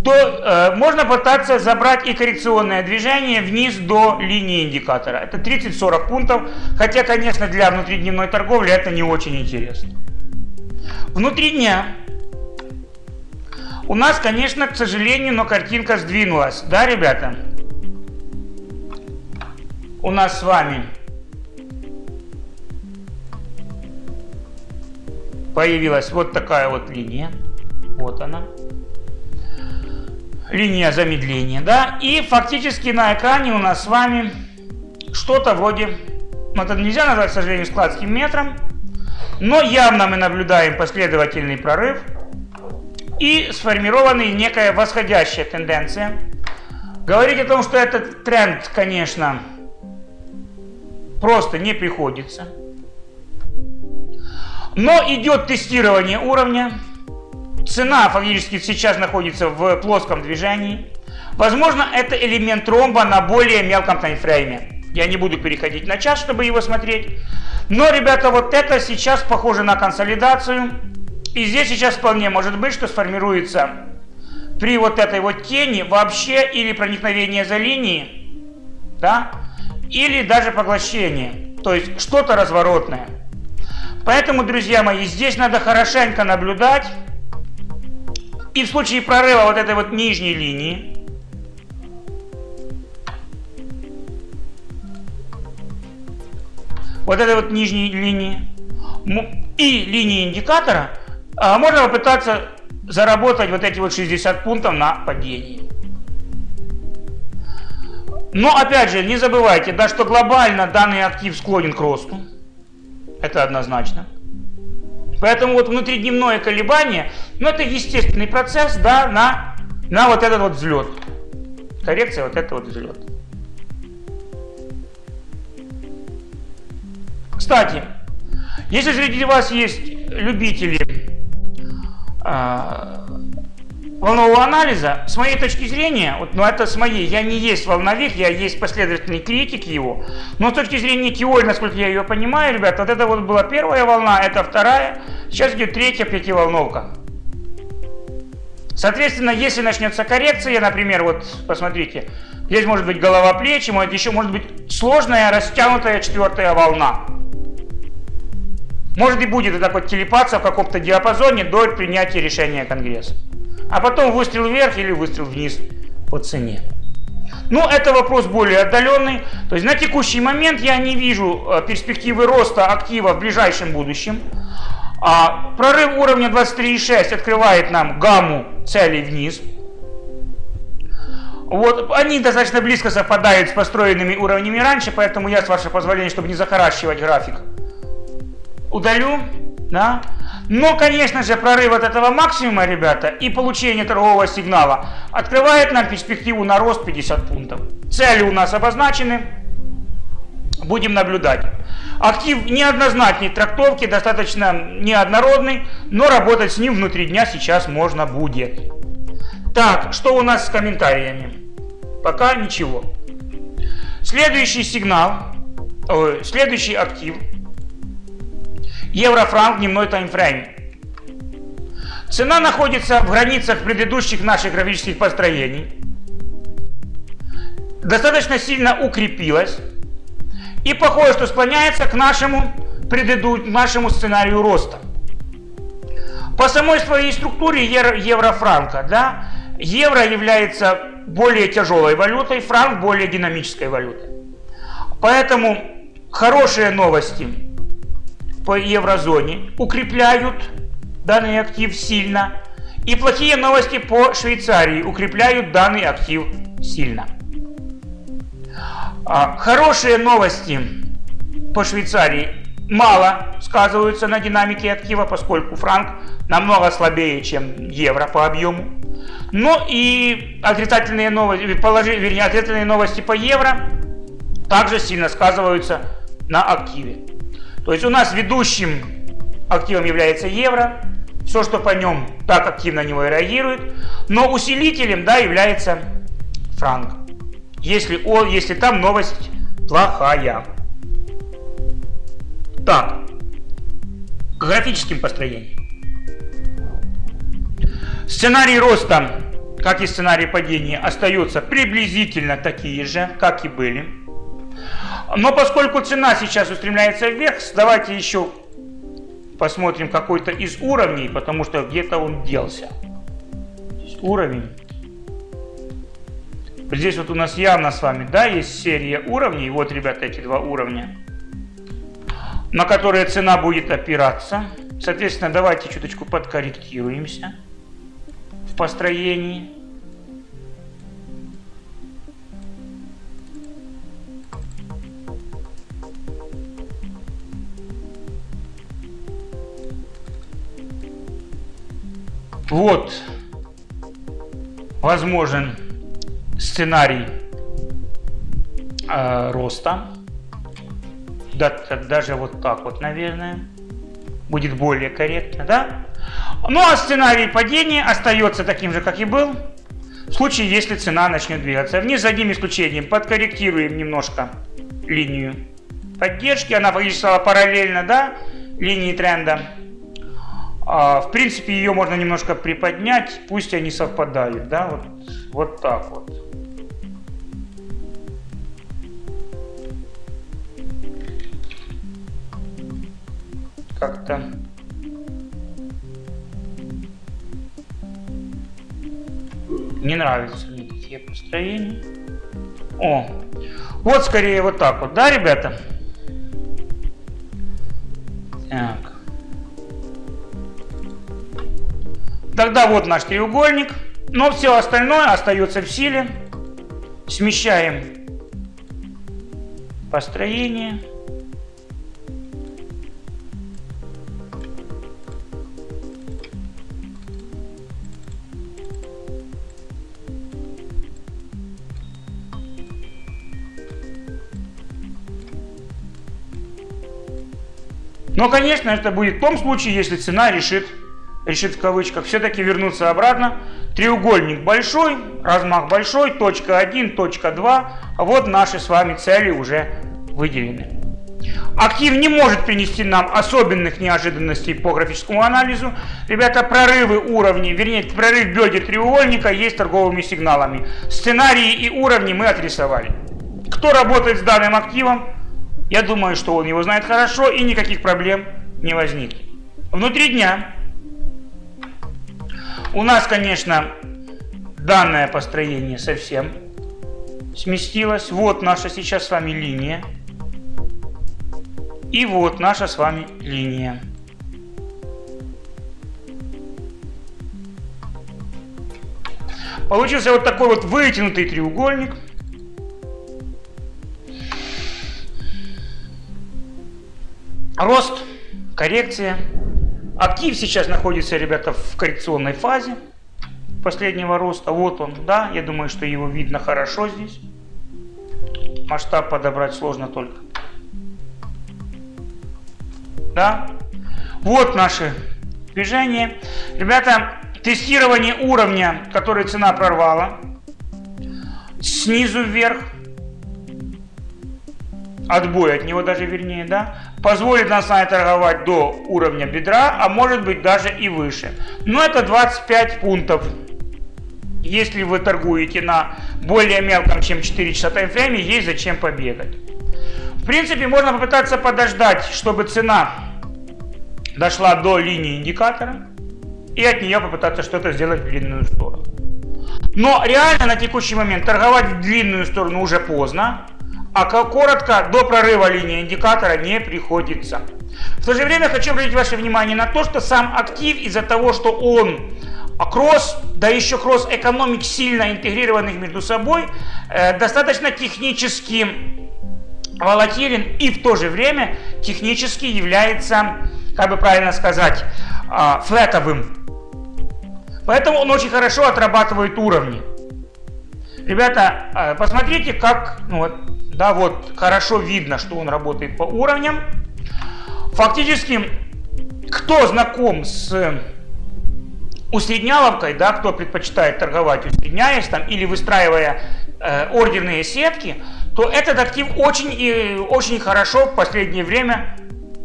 то э, можно пытаться забрать и коррекционное движение вниз до линии индикатора. Это 30-40 пунктов, хотя, конечно, для внутридневной торговли это не очень интересно. Внутри дня у нас, конечно, к сожалению, но картинка сдвинулась. Да, ребята? У нас с вами появилась вот такая вот линия. Вот она линия замедления, да, и фактически на экране у нас с вами что-то вроде, ну это нельзя назвать, к сожалению, складским метром, Но явно мы наблюдаем последовательный прорыв и сформированная некая восходящая тенденция. Говорить о том, что этот тренд, конечно, просто не приходится. Но идет тестирование уровня. Цена фактически сейчас находится в плоском движении. Возможно, это элемент ромба на более мелком таймфрейме. Я не буду переходить на час, чтобы его смотреть. Но, ребята, вот это сейчас похоже на консолидацию. И здесь сейчас вполне может быть, что сформируется при вот этой вот тени вообще или проникновение за линии, да, или даже поглощение. То есть что-то разворотное. Поэтому, друзья мои, здесь надо хорошенько наблюдать. И в случае прорыва вот этой вот нижней линии, вот этой вот нижней линии и линии индикатора, а, можно попытаться заработать вот эти вот 60 пунктов на падении. Но опять же, не забывайте, да, что глобально данный актив склонен к росту. Это однозначно. Поэтому вот внутридневное колебание, ну это естественный процесс, да, на, на вот этот вот взлет. Коррекция, вот это вот взлет. Кстати, если среди вас есть любители э, волнового анализа, с моей точки зрения, вот, ну это с моей, я не есть волновик, я есть последовательный критик его, но с точки зрения теории, насколько я ее понимаю, ребят, вот это вот была первая волна, это вторая, сейчас идет третья пятиволновка. Соответственно, если начнется коррекция, например, вот посмотрите, здесь может быть голова плечи, может еще может быть сложная растянутая четвертая волна. Может и будет вот так вот телепаться в каком-то диапазоне до принятия решения Конгресса. А потом выстрел вверх или выстрел вниз по цене. Ну, это вопрос более отдаленный. То есть на текущий момент я не вижу э, перспективы роста актива в ближайшем будущем. А прорыв уровня 23,6 открывает нам гамму целей вниз. Вот, они достаточно близко совпадают с построенными уровнями раньше, поэтому я, с вашего позволения, чтобы не захаращивать график, удалю, да. Но, конечно же, прорыв от этого максимума, ребята, и получение торгового сигнала открывает нам перспективу на рост 50 пунктов. Цели у нас обозначены, будем наблюдать. Актив неоднозначной трактовки, достаточно неоднородный, но работать с ним внутри дня сейчас можно будет. Так, что у нас с комментариями? Пока ничего. Следующий сигнал, о, следующий актив – евро-франк дневной таймфрейм. Цена находится в границах предыдущих наших графических построений. Достаточно сильно укрепилась. И похоже, что склоняется к нашему, предыду... нашему сценарию роста. По самой своей структуре евро-франка, да, евро является более тяжелой валютой, франк более динамической валютой. Поэтому хорошие новости по еврозоне укрепляют данный актив сильно. И плохие новости по Швейцарии укрепляют данный актив сильно. А, хорошие новости по Швейцарии мало сказываются на динамике актива, поскольку франк намного слабее, чем евро по объему. Но и отрицательные новости, положи, вернее, отрицательные новости по евро также сильно сказываются на активе. То есть у нас ведущим активом является евро, все, что по нем так активно на него реагирует, но усилителем да, является франк, если, о, если там новость плохая. Так, к графическим построениям. Сценарий роста, как и сценарий падения, остаются приблизительно такие же, как и были. Но поскольку цена сейчас устремляется вверх, давайте еще посмотрим какой-то из уровней, потому что где-то он делся. Уровень. Здесь вот у нас явно с вами, да, есть серия уровней. Вот, ребята, эти два уровня, на которые цена будет опираться. Соответственно, давайте чуточку подкорректируемся в построении. Вот возможен сценарий э, роста. Да, даже вот так вот, наверное, будет более корректно, да? Ну а сценарий падения остается таким же, как и был. В случае, если цена начнет двигаться вниз, за одним исключением, подкорректируем немножко линию поддержки, она фактически стала параллельно, да, линии тренда. А, в принципе, ее можно немножко приподнять, пусть они совпадают, да, вот, вот так вот. Как-то не нравятся мне такие построения. О, вот скорее вот так вот, да, ребята? Так. Тогда вот наш треугольник. Но все остальное остается в силе. Смещаем построение. Но, конечно, это будет в том случае, если цена решит, решит в кавычках, все-таки вернуться обратно. Треугольник большой, размах большой, точка 1, точка 2. Вот наши с вами цели уже выделены. Актив не может принести нам особенных неожиданностей по графическому анализу. Ребята, прорывы уровней, вернее, прорыв бедер треугольника есть торговыми сигналами. Сценарии и уровни мы отрисовали. Кто работает с данным активом, я думаю, что он его знает хорошо и никаких проблем не возникнет. Внутри дня у нас, конечно, данное построение совсем сместилось. Вот наша сейчас с вами линия. И вот наша с вами линия. Получился вот такой вот вытянутый треугольник – Рост, коррекция. Актив сейчас находится, ребята, в коррекционной фазе последнего роста. Вот он, да, я думаю, что его видно хорошо здесь. Масштаб подобрать сложно только. Да. Вот наши движения. Ребята, тестирование уровня, который цена прорвала. Снизу вверх. Отбой от него даже вернее, да позволит нам с вами торговать до уровня бедра, а может быть даже и выше. Но это 25 пунктов. Если вы торгуете на более мелком, чем 4 часа таймфрейме, есть зачем побегать. В принципе, можно попытаться подождать, чтобы цена дошла до линии индикатора и от нее попытаться что-то сделать в длинную сторону. Но реально на текущий момент торговать в длинную сторону уже поздно а коротко, до прорыва линии индикатора не приходится. В то же время хочу обратить ваше внимание на то, что сам актив из-за того, что он кросс, да еще кросс экономик сильно интегрированных между собой, э, достаточно технически волатилен и в то же время технически является, как бы правильно сказать, э, флетовым. Поэтому он очень хорошо отрабатывает уровни. Ребята, э, посмотрите, как ну, вот, да, вот хорошо видно, что он работает по уровням. Фактически, кто знаком с усредняловкой, да, кто предпочитает торговать усредняясь там или выстраивая э, ордерные сетки, то этот актив очень и очень хорошо в последнее время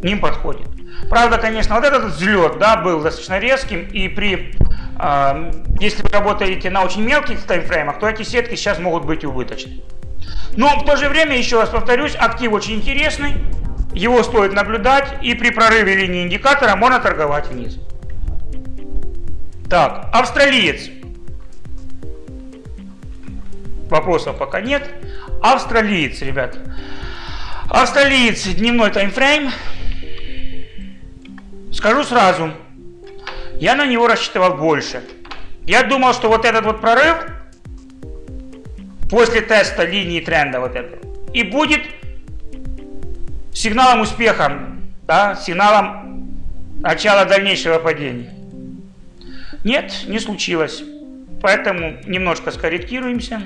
ним подходит. Правда, конечно, вот этот взлет, да, был достаточно резким, и при, э, если вы работаете на очень мелких таймфреймах, то эти сетки сейчас могут быть убыточны. Но в то же время, еще раз повторюсь, актив очень интересный, его стоит наблюдать, и при прорыве линии индикатора можно торговать вниз. Так, австралиец. Вопросов пока нет. Австралиец, ребят. Австралиец, дневной таймфрейм. Скажу сразу, я на него рассчитывал больше. Я думал, что вот этот вот прорыв после теста линии тренда вот этого. И будет сигналом успеха, да, сигналом начала дальнейшего падения. Нет, не случилось. Поэтому немножко скорректируемся.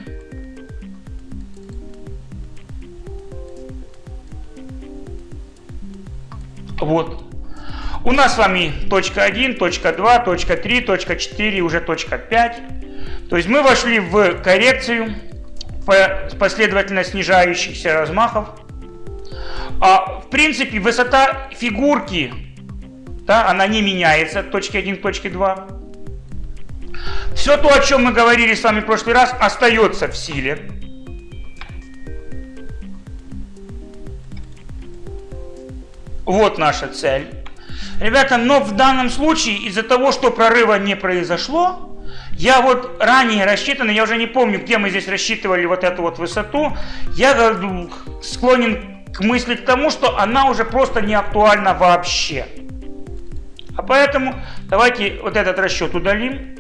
Вот. У нас с вами точка 1, точка 2, точка 3, точка 4, уже точка 5. То есть мы вошли в коррекцию последовательно снижающихся размахов. А, в принципе, высота фигурки, да, она не меняется от точки 1 к точке 2. Все то, о чем мы говорили с вами в прошлый раз, остается в силе. Вот наша цель. Ребята, но в данном случае из-за того, что прорыва не произошло, я вот ранее рассчитан, я уже не помню, где мы здесь рассчитывали вот эту вот высоту, я склонен к мысли к тому, что она уже просто не актуальна вообще. А поэтому давайте вот этот расчет удалим.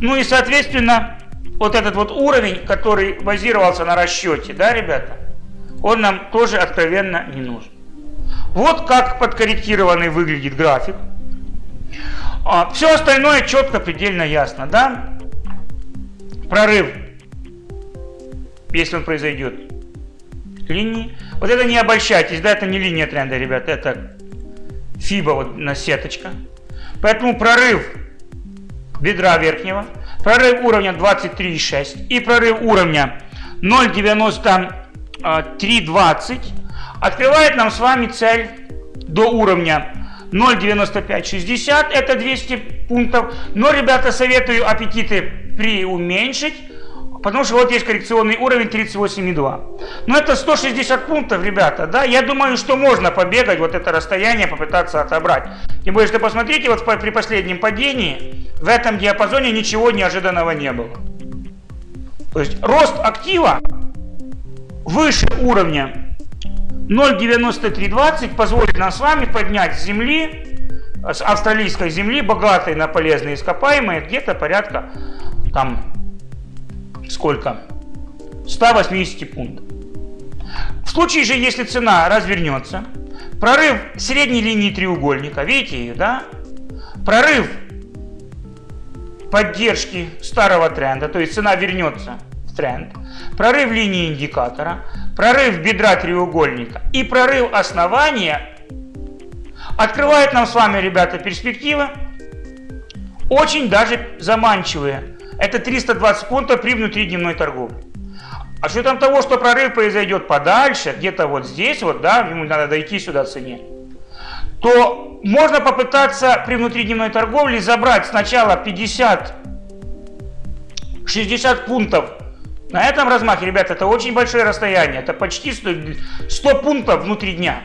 Ну и соответственно вот этот вот уровень, который базировался на расчете, да, ребята, он нам тоже откровенно не нужен. Вот как подкорректированный выглядит график. А, все остальное четко, предельно ясно, да? Прорыв, если он произойдет, линии. Вот это не обольщайтесь, да, это не линия тренда, ребят, это фиба вот на сеточка. Поэтому прорыв бедра верхнего, прорыв уровня 23,6 и прорыв уровня 0,9320 открывает нам с вами цель до уровня 0,9560, это 200 пунктов. Но, ребята, советую аппетиты приуменьшить, потому что вот есть коррекционный уровень 38,2. Но это 160 пунктов, ребята, да, я думаю, что можно побегать вот это расстояние, попытаться отобрать. Тем более, что посмотрите, вот при последнем падении в этом диапазоне ничего неожиданного не было. То есть рост актива выше уровня 0,9320 позволит нам с вами поднять с земли, с австралийской земли, богатой на полезные ископаемые, где-то порядка, там, сколько? 180 пунктов. В случае же, если цена развернется, прорыв средней линии треугольника, видите ее, да? Прорыв поддержки старого тренда, то есть цена вернется тренд, прорыв линии индикатора, прорыв бедра треугольника и прорыв основания открывает нам с вами, ребята, перспективы очень даже заманчивые. Это 320 пунктов при внутридневной торговле. А с учетом того, что прорыв произойдет подальше, где-то вот здесь, вот, да, ему надо дойти сюда цене, то можно попытаться при внутридневной торговле забрать сначала 50 60 пунктов на этом размахе, ребят, это очень большое расстояние. Это почти 100, 100 пунктов внутри дня.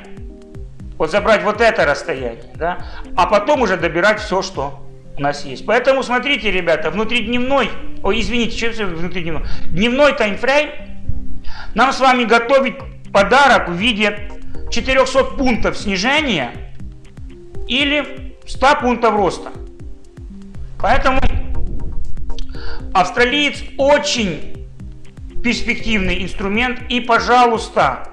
Вот забрать вот это расстояние, да, а потом уже добирать все, что у нас есть. Поэтому смотрите, ребята, внутридневной, ой, извините, что это внутридневной, дневной таймфрейм нам с вами готовить подарок в виде 400 пунктов снижения или 100 пунктов роста. Поэтому австралиец очень перспективный инструмент. И, пожалуйста,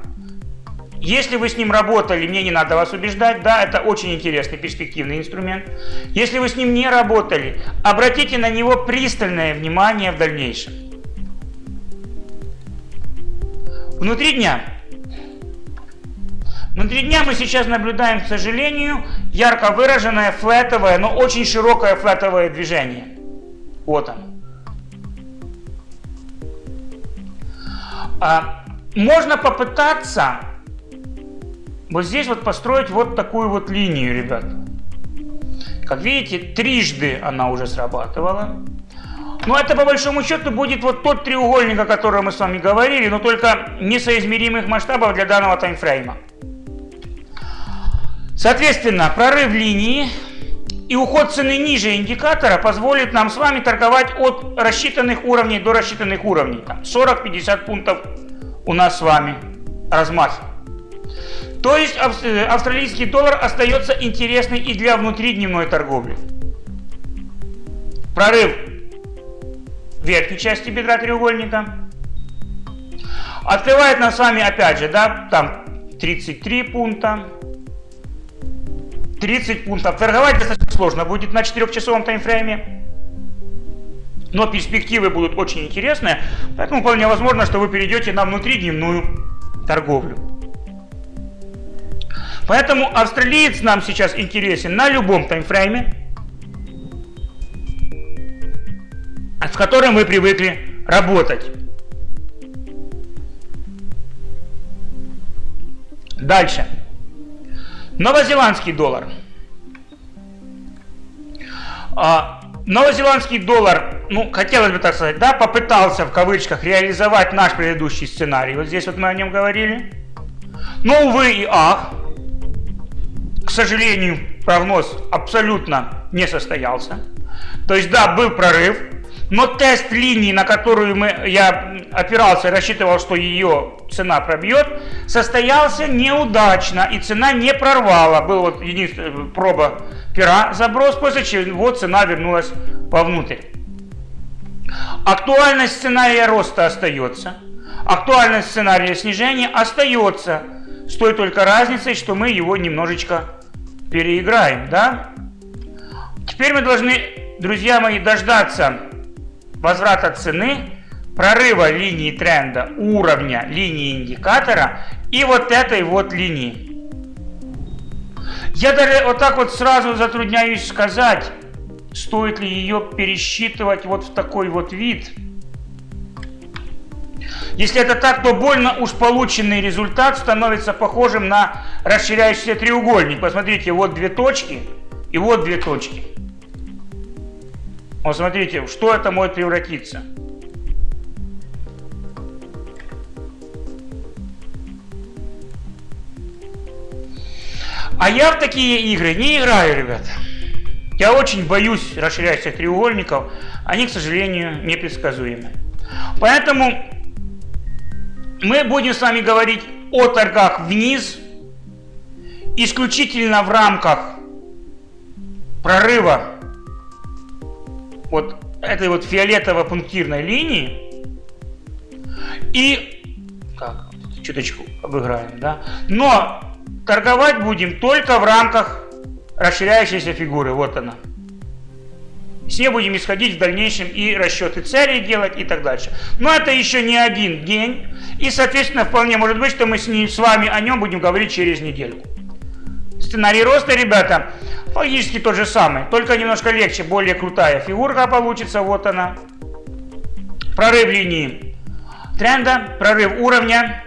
если вы с ним работали, мне не надо вас убеждать, да, это очень интересный перспективный инструмент. Если вы с ним не работали, обратите на него пристальное внимание в дальнейшем. Внутри дня. Внутри дня мы сейчас наблюдаем, к сожалению, ярко выраженное флетовое, но очень широкое флетовое движение. Вот оно. Можно попытаться вот здесь вот построить вот такую вот линию, ребят. Как видите, трижды она уже срабатывала. Но это по большому счету будет вот тот треугольник, о котором мы с вами говорили, но только несоизмеримых масштабов для данного таймфрейма. Соответственно, прорыв линии и уход цены ниже индикатора позволит нам с вами торговать от рассчитанных уровней до рассчитанных уровней. 40-50 пунктов у нас с вами размахи. То есть э, австралийский доллар остается интересный и для внутридневной торговли. Прорыв верхней части бедра треугольника. Открывает нам с вами опять же, да, там 33 пункта, 30 пунктов. Торговать достаточно сложно будет на 4-часовом таймфрейме. Но перспективы будут очень интересные, поэтому вполне возможно, что вы перейдете на внутридневную торговлю. Поэтому австралиец нам сейчас интересен на любом таймфрейме, с которым вы привыкли работать. Дальше. Новозеландский доллар. А, новозеландский доллар, ну, хотелось бы так сказать, да, попытался в кавычках реализовать наш предыдущий сценарий. Вот здесь вот мы о нем говорили. Но, увы и ах, к сожалению, прогноз абсолютно не состоялся. То есть, да, был прорыв, но тест линии, на которую мы, я опирался и рассчитывал, что ее цена пробьет, состоялся неудачно, и цена не прорвала. Был вот единственная проба пера, заброс, после чего цена вернулась вовнутрь. Актуальность сценария роста остается, актуальность сценария снижения остается, с той только разницей, что мы его немножечко переиграем, да? Теперь мы должны, друзья мои, дождаться возврата цены, прорыва линии тренда, уровня линии индикатора и вот этой вот линии. Я даже вот так вот сразу затрудняюсь сказать, стоит ли ее пересчитывать вот в такой вот вид. Если это так, то больно уж полученный результат становится похожим на расширяющийся треугольник. Посмотрите, вот две точки и вот две точки. Вот смотрите, что это может превратиться. А я в такие игры не играю, ребята. Я очень боюсь расширяющихся треугольников. Они, к сожалению, непредсказуемы. Поэтому мы будем с вами говорить о торгах вниз, исключительно в рамках прорыва вот этой вот фиолетово-пунктирной линии и так, чуточку обыграем, да, но торговать будем только в рамках расширяющейся фигуры, вот она. С ней будем исходить в дальнейшем и расчеты целей делать и так дальше. Но это еще не один день. И, соответственно, вполне может быть, что мы с, ним, с вами о нем будем говорить через недельку. Сценарий роста, ребята, Логически тот же самый, только немножко легче, более крутая фигурка получится, вот она. Прорыв линии тренда, прорыв уровня.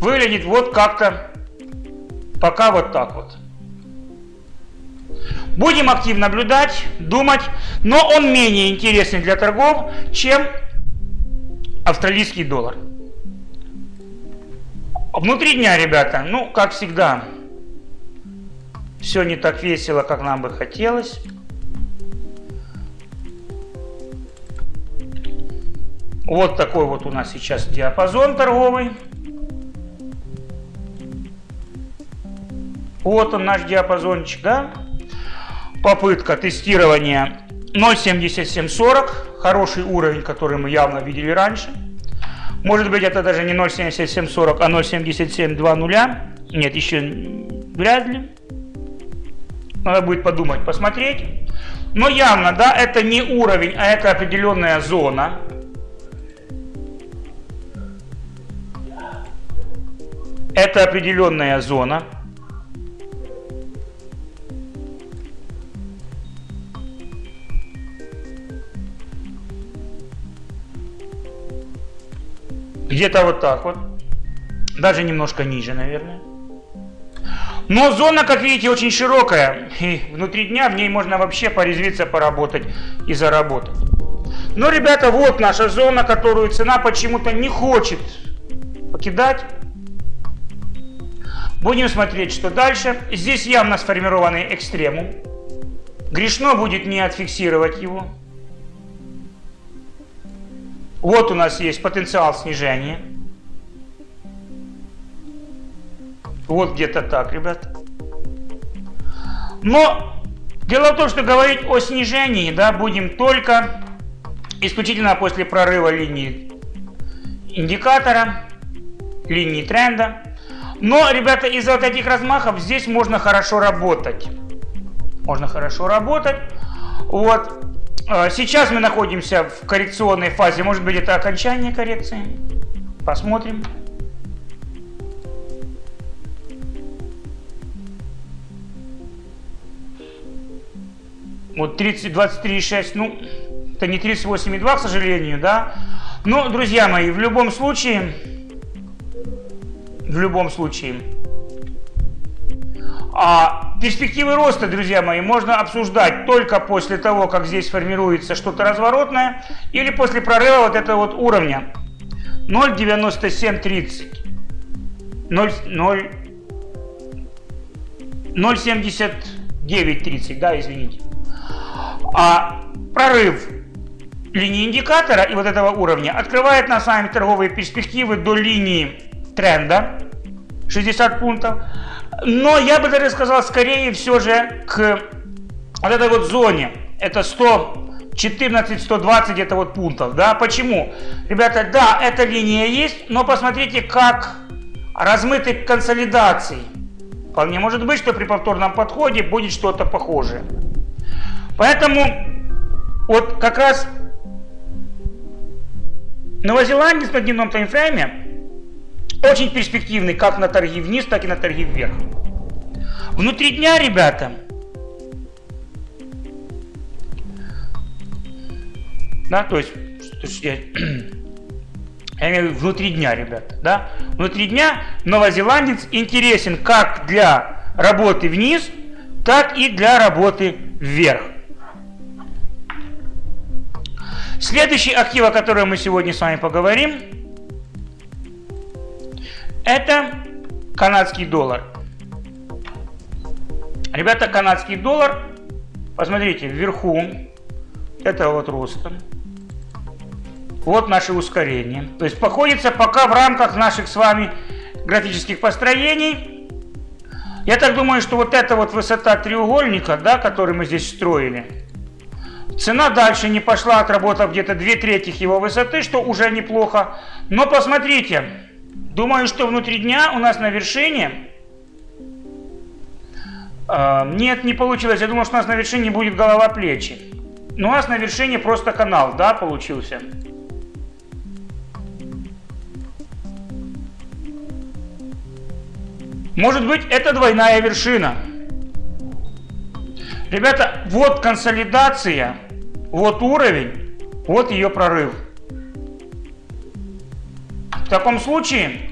Выглядит вот как-то, пока вот так вот. Будем активно наблюдать, думать, но он менее интересен для торгов, чем австралийский доллар. Внутри дня, ребята, ну, как всегда, все не так весело, как нам бы хотелось. Вот такой вот у нас сейчас диапазон торговый. Вот он наш диапазончик, да? Попытка тестирования 0.7740, хороший уровень, который мы явно видели раньше. Может быть, это даже не 0.7740, а 0.7720. Нет, еще вряд ли. Надо будет подумать, посмотреть. Но явно, да, это не уровень, а это определенная зона. Это определенная зона. Где-то вот так вот. Даже немножко ниже, наверное. Но зона, как видите, очень широкая. И внутри дня в ней можно вообще порезвиться, поработать и заработать. Но, ребята, вот наша зона, которую цена почему-то не хочет покидать. Будем смотреть, что дальше. Здесь явно сформированный экстремум. Грешно будет не отфиксировать его. Вот у нас есть потенциал снижения. Вот где-то так, ребят. Но дело в том, что говорить о снижении да, будем только исключительно после прорыва линии индикатора, линии тренда. Но, ребята, из-за вот этих размахов здесь можно хорошо работать. Можно хорошо работать. Вот. А, сейчас мы находимся в коррекционной фазе. Может быть, это окончание коррекции. Посмотрим. Вот 30, 23,6, ну, это не 38,2, к сожалению, да. Но, друзья мои, в любом случае, в любом случае, а перспективы роста, друзья мои, можно обсуждать только после того, как здесь формируется что-то разворотное, или после прорыва вот этого вот уровня 0,9730. 0,7930, да, извините. А прорыв линии индикатора и вот этого уровня открывает на сами торговые перспективы до линии тренда 60 пунктов. Но я бы даже сказал, скорее все же к вот этой вот зоне. Это 114-120 это вот пунктов. Да? Почему? Ребята, да, эта линия есть, но посмотрите, как размыты консолидации. Вполне может быть, что при повторном подходе будет что-то похожее. Поэтому вот как раз новозеландец на дневном таймфрейме очень перспективный как на торги вниз, так и на торги вверх. Внутри дня, ребята, да, то есть, я, я имею в виду внутри дня, ребята, да, внутри дня новозеландец интересен как для работы вниз, так и для работы вверх. Следующий актив, о котором мы сегодня с вами поговорим, это канадский доллар. Ребята, канадский доллар, посмотрите, вверху, это вот роста. Вот наше ускорение. То есть походится пока в рамках наших с вами графических построений. Я так думаю, что вот эта вот высота треугольника, да, который мы здесь строили, Цена дальше не пошла, отработав где-то две трети его высоты, что уже неплохо. Но посмотрите, думаю, что внутри дня у нас на вершине... Э, нет, не получилось. Я думал, что у нас на вершине будет голова-плечи. Но у нас на вершине просто канал, да, получился. Может быть, это двойная вершина. Ребята, вот консолидация, вот уровень, вот ее прорыв. Таком случае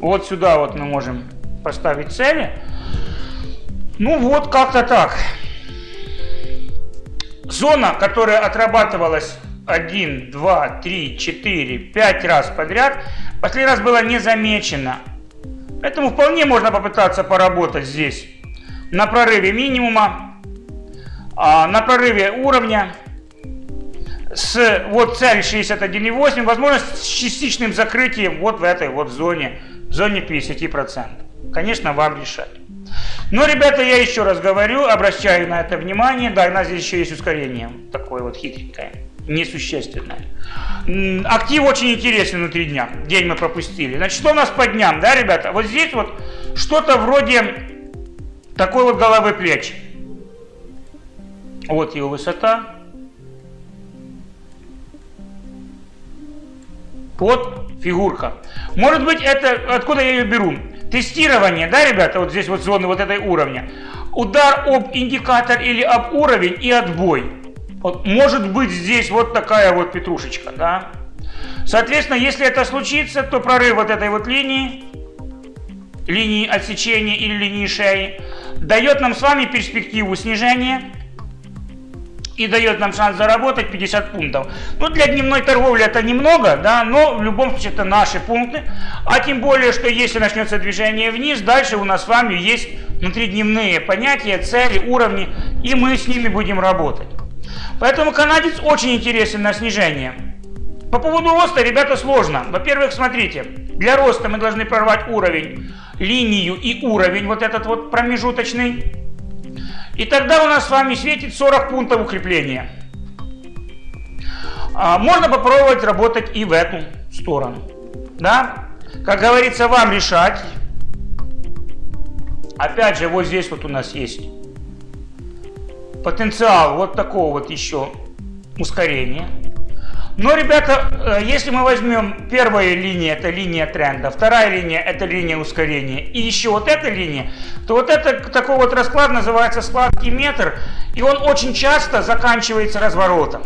вот сюда вот мы можем поставить цели. Ну вот как-то так. Зона, которая отрабатывалась 1, 2, 3, 4, 5 раз подряд, последний раз была не замечена. Поэтому вполне можно попытаться поработать здесь на прорыве минимума, а, на прорыве уровня, с вот цель 61,8, возможность с частичным закрытием вот в этой вот зоне, в зоне 50%. Конечно, вам решать. Но, ребята, я еще раз говорю, обращаю на это внимание, да, у нас здесь еще есть ускорение, такое вот хитренькое несущественное. Актив очень интересен внутри дня. День мы пропустили. Значит, что у нас по дням, да, ребята? Вот здесь вот что-то вроде такой вот головы плеч. Вот его высота. Вот фигурка. Может быть, это, откуда я ее беру? Тестирование, да, ребята, вот здесь вот зоны вот этой уровня. Удар об индикатор или об уровень и отбой. Вот может быть здесь вот такая вот петрушечка, да. Соответственно, если это случится, то прорыв вот этой вот линии, линии отсечения или линии шеи, дает нам с вами перспективу снижения и дает нам шанс заработать 50 пунктов. Ну, для дневной торговли это немного, да, но в любом случае это наши пункты. А тем более, что если начнется движение вниз, дальше у нас с вами есть внутридневные понятия, цели, уровни, и мы с ними будем работать. Поэтому канадец очень интересен на снижение. По поводу роста, ребята, сложно. Во-первых, смотрите, для роста мы должны прорвать уровень, линию и уровень, вот этот вот промежуточный. И тогда у нас с вами светит 40 пунктов укрепления. А, можно попробовать работать и в эту сторону. Да? Как говорится, вам решать. Опять же, вот здесь вот у нас есть потенциал вот такого вот еще ускорения. Но, ребята, э, если мы возьмем первая линия, это линия тренда, вторая линия, это линия ускорения, и еще вот эта линия, то вот это такой вот расклад называется сладкий метр, и он очень часто заканчивается разворотом.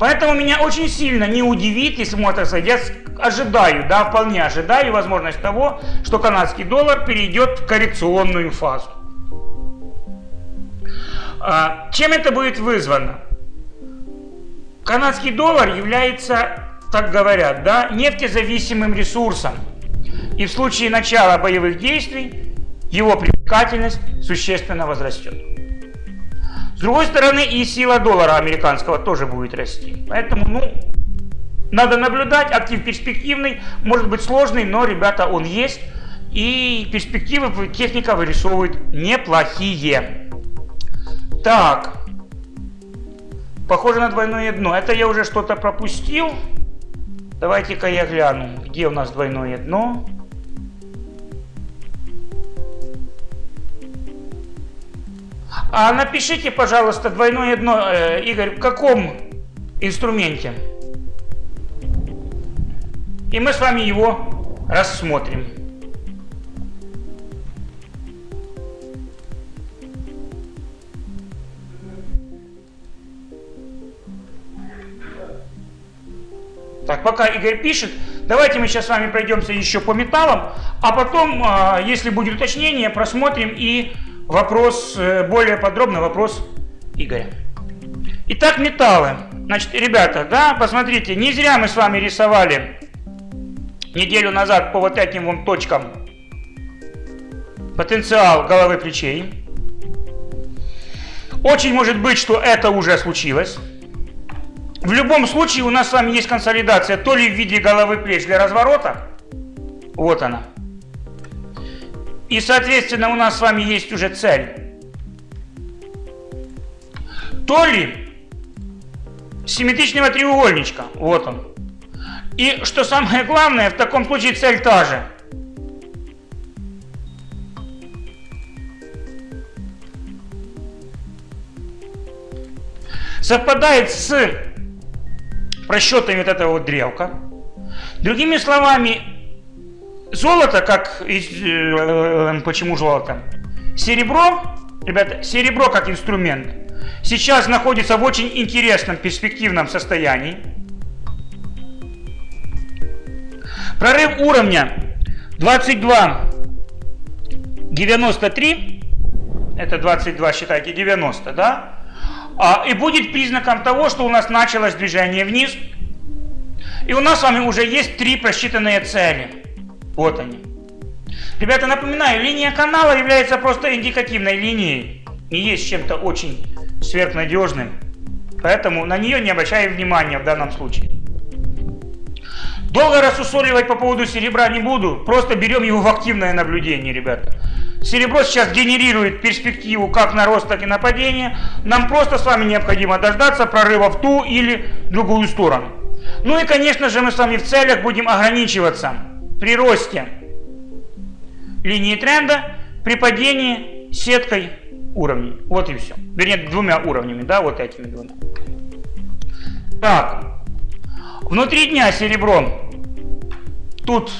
Поэтому меня очень сильно не удивит, если мы это я ожидаю, да, вполне ожидаю возможность того, что канадский доллар перейдет в коррекционную фазу. А, чем это будет вызвано? Канадский доллар является, так говорят, да, нефтезависимым ресурсом. И в случае начала боевых действий его привлекательность существенно возрастет. С другой стороны, и сила доллара американского тоже будет расти. Поэтому, ну, надо наблюдать, актив перспективный, может быть сложный, но, ребята, он есть. И перспективы техника вырисовывает неплохие. Так, Похоже на двойное дно. Это я уже что-то пропустил. Давайте-ка я гляну, где у нас двойное дно. А напишите, пожалуйста, двойное дно, э, Игорь, в каком инструменте? И мы с вами его рассмотрим. Так, пока Игорь пишет, давайте мы сейчас с вами пройдемся еще по металлам, а потом, а, если будет уточнение, просмотрим и вопрос, э, более подробно вопрос Игоря. Итак, металлы. Значит, ребята, да, посмотрите, не зря мы с вами рисовали неделю назад по вот этим вот точкам потенциал головы плечей. Очень может быть, что это уже случилось. В любом случае у нас с вами есть консолидация то ли в виде головы плеч для разворота, вот она. И соответственно у нас с вами есть уже цель. То ли симметричного треугольничка, вот он. И что самое главное, в таком случае цель та же. Совпадает с просчетами вот этого вот древка. Другими словами, золото, как э, почему золото? Серебро, ребята, серебро как инструмент сейчас находится в очень интересном перспективном состоянии. Прорыв уровня 22 93 это 22 считайте 90 да и будет признаком того, что у нас началось движение вниз. И у нас с вами уже есть три просчитанные цели. Вот они. Ребята, напоминаю, линия канала является просто индикативной линией. Не есть чем-то очень сверхнадежным. Поэтому на нее не обращаем внимания в данном случае. Долго рассусоливать по поводу серебра не буду. Просто берем его в активное наблюдение, ребята. Серебро сейчас генерирует перспективу как на рост, так и на падение. Нам просто с вами необходимо дождаться прорыва в ту или другую сторону. Ну и, конечно же, мы с вами в целях будем ограничиваться при росте линии тренда, при падении сеткой уровней. Вот и все. Вернее, двумя уровнями, да, вот этими двумя. Так, внутри дня серебро. Тут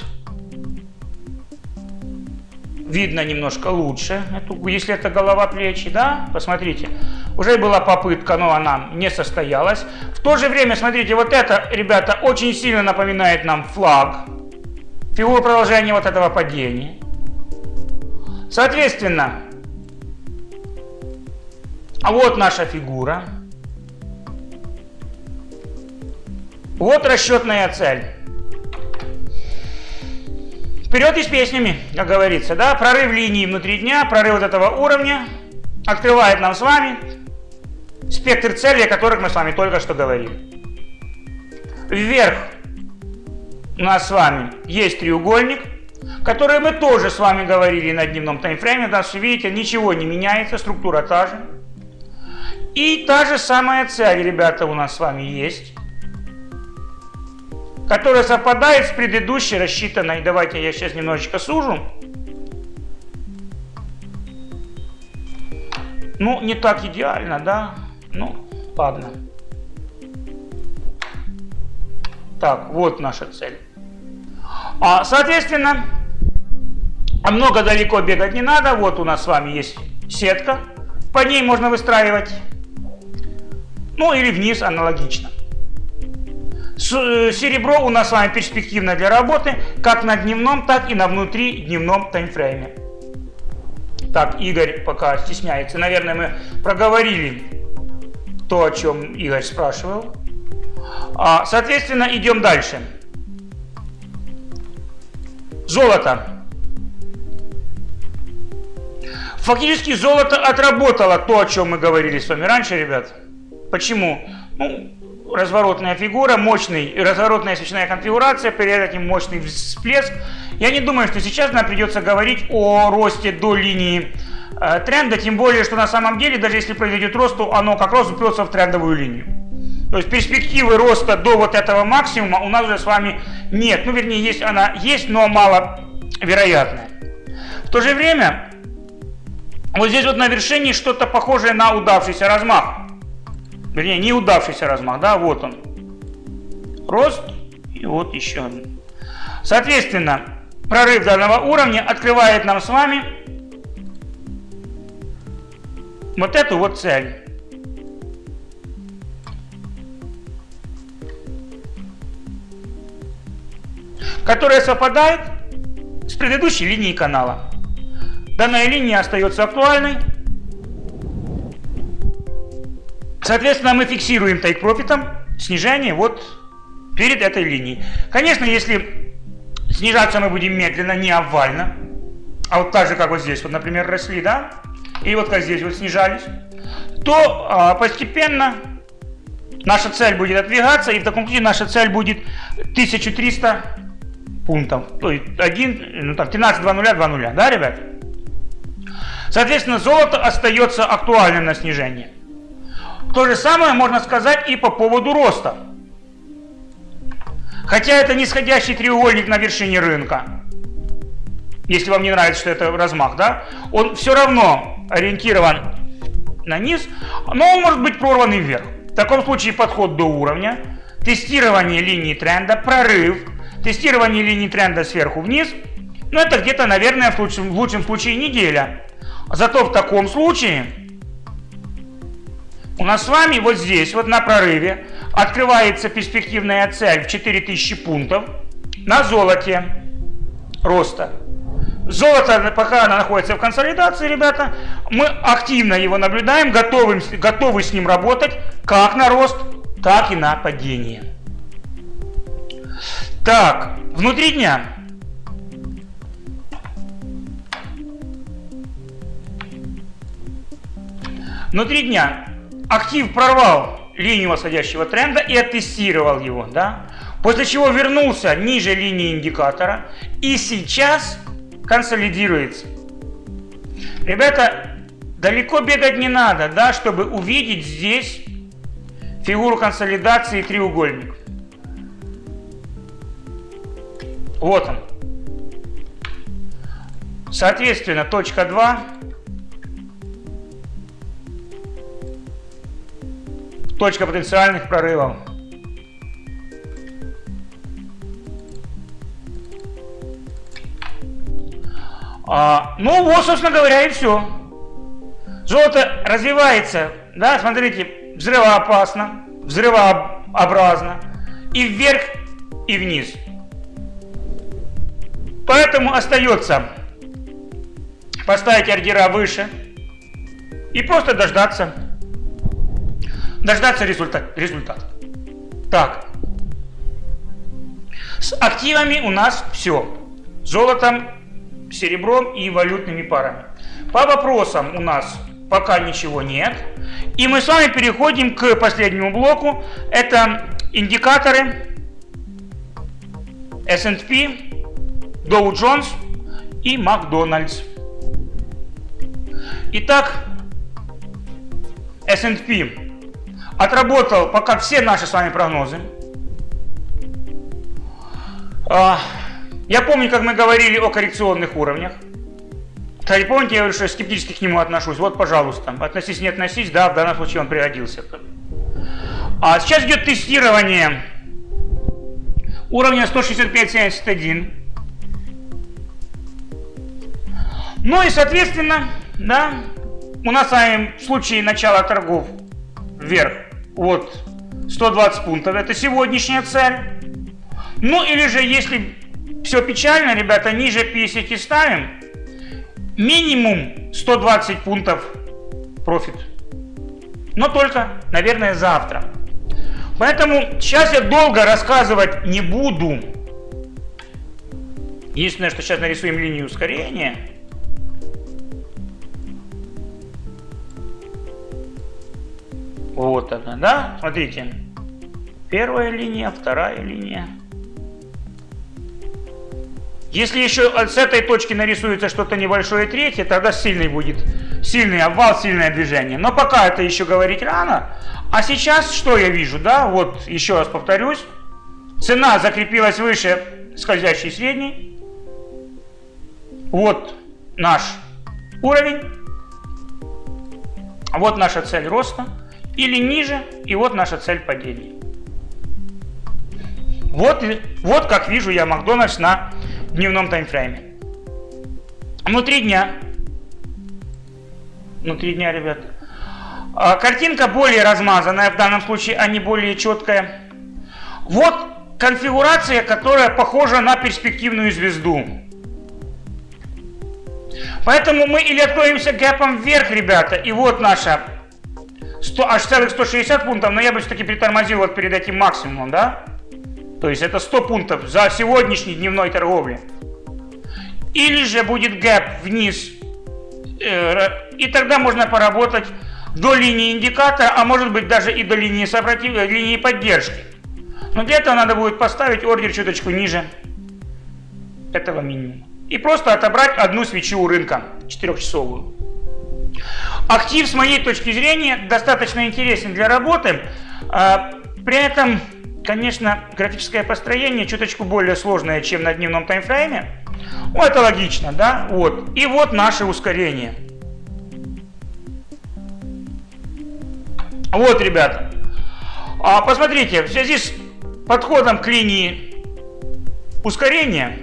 видно немножко лучше, если это голова плечи, да, посмотрите. Уже была попытка, но она не состоялась. В то же время, смотрите, вот это, ребята, очень сильно напоминает нам флаг. Фигуру продолжения вот этого падения. Соответственно, а вот наша фигура. Вот расчетная цель. Вперед и с песнями, как говорится, да, прорыв линии внутри дня, прорыв вот этого уровня открывает нам с вами спектр целей, о которых мы с вами только что говорили. Вверх у нас с вами есть треугольник, который мы тоже с вами говорили на дневном таймфрейме. Да, видите, ничего не меняется, структура та же. И та же самая цель, ребята, у нас с вами есть, которая совпадает с предыдущей рассчитанной. Давайте я сейчас немножечко сужу. Ну, не так идеально, да? Ну, ладно. Так, вот наша цель. А, соответственно, много далеко бегать не надо. Вот у нас с вами есть сетка. По ней можно выстраивать. Ну или вниз аналогично. Э, серебро у нас с вами перспективно для работы как на дневном, так и на внутри дневном таймфрейме. Так, Игорь пока стесняется. Наверное, мы проговорили то, о чем Игорь спрашивал. А, соответственно, идем дальше. Золото. Фактически золото отработало то, о чем мы говорили с вами раньше, ребят. Почему? Ну, разворотная фигура, мощный, разворотная свечная конфигурация, перед этим мощный всплеск. Я не думаю, что сейчас нам придется говорить о росте до линии э, тренда, тем более, что на самом деле, даже если произойдет рост, то оно как раз упрется в трендовую линию. То есть перспективы роста до вот этого максимума у нас уже с вами нет. Ну, вернее, есть она есть, но мало вероятная. В то же время, вот здесь вот на вершине что-то похожее на удавшийся размах. Вернее, не удавшийся размах, да, вот он. Рост и вот еще один. Соответственно, прорыв данного уровня открывает нам с вами вот эту вот цель. которая совпадает с предыдущей линией канала. Данная линия остается актуальной. Соответственно, мы фиксируем тайк профитом снижение вот перед этой линией. Конечно, если снижаться мы будем медленно, не овально, а вот так же, как вот здесь, вот, например, росли, да, и вот как здесь вот снижались, то а, постепенно наша цель будет отдвигаться, и в таком случае наша цель будет 1300 пунктов. То есть 1, ну там 13, 2 нуля, 2 нуля, да, ребят? Соответственно, золото остается актуальным на снижение. То же самое можно сказать и по поводу роста. Хотя это нисходящий треугольник на вершине рынка, если вам не нравится, что это размах, да, он все равно ориентирован на низ, но он может быть прорван вверх. В таком случае подход до уровня, тестирование линии тренда, прорыв, тестирование линии тренда сверху вниз, ну это где-то, наверное, в лучшем, в лучшем случае неделя. Зато в таком случае у нас с вами вот здесь, вот на прорыве, открывается перспективная цель в 4000 пунктов на золоте роста. Золото, пока оно находится в консолидации, ребята, мы активно его наблюдаем, готовы, готовы с ним работать как на рост, так и на падение. Так, внутри дня. Внутри дня актив прорвал линию восходящего тренда и оттестировал его, да? После чего вернулся ниже линии индикатора и сейчас консолидируется. Ребята, далеко бегать не надо, да, чтобы увидеть здесь фигуру консолидации треугольник. Вот он. Соответственно, точка 2 точка потенциальных прорывов. А, ну вот, собственно говоря, и все. Золото развивается, да, смотрите, взрывоопасно, взрывообразно, и вверх, и вниз. Поэтому остается поставить ордера выше и просто дождаться, дождаться результат, результат. Так, с активами у нас все. Золотом, серебром и валютными парами. По вопросам у нас пока ничего нет. И мы с вами переходим к последнему блоку. Это индикаторы S&P Dow Jones и Макдональдс. Итак, S&P отработал пока все наши с вами прогнозы. А, я помню, как мы говорили о коррекционных уровнях. Кстати, помните, я говорю, что я скептически к нему отношусь. Вот, пожалуйста, относись, не относись, да, в данном случае он пригодился. А сейчас идет тестирование уровня 165.71. Ну и, соответственно, да, у нас с вами в случае начала торгов вверх, вот, 120 пунктов, это сегодняшняя цель. Ну или же, если все печально, ребята, ниже 50 ставим, минимум 120 пунктов профит. Но только, наверное, завтра. Поэтому сейчас я долго рассказывать не буду. Единственное, что сейчас нарисуем линию ускорения. Вот она, да? Смотрите. Первая линия, вторая линия. Если еще с этой точки нарисуется что-то небольшое третье, тогда сильный будет, сильный обвал, сильное движение. Но пока это еще говорить рано. А сейчас что я вижу, да, вот еще раз повторюсь. Цена закрепилась выше скользящей средней. Вот наш уровень. Вот наша цель роста. Или ниже, и вот наша цель падения. Вот, вот как вижу я Макдональдс на дневном таймфрейме. Внутри дня, внутри дня, ребят, а, картинка более размазанная в данном случае, а не более четкая. Вот конфигурация, которая похожа на перспективную звезду. Поэтому мы или откроемся гэпом вверх, ребята, и вот наша 100, аж целых 160 пунктов, но я бы все-таки притормозил вот перед этим максимумом, да? То есть это 100 пунктов за сегодняшний дневной торговли. Или же будет гэп вниз. Э, и тогда можно поработать до линии индикатора, а может быть даже и до линии, сопротив... Э, линии поддержки. Но для этого надо будет поставить ордер чуточку ниже этого минимума. И просто отобрать одну свечу у рынка, 4-часовую. Актив, с моей точки зрения, достаточно интересен для работы. А, при этом Конечно, графическое построение чуточку более сложное, чем на дневном таймфрейме. Ну, это логично, да? Вот. И вот наше ускорение. Вот, ребята. А, посмотрите, в связи с подходом к линии ускорения,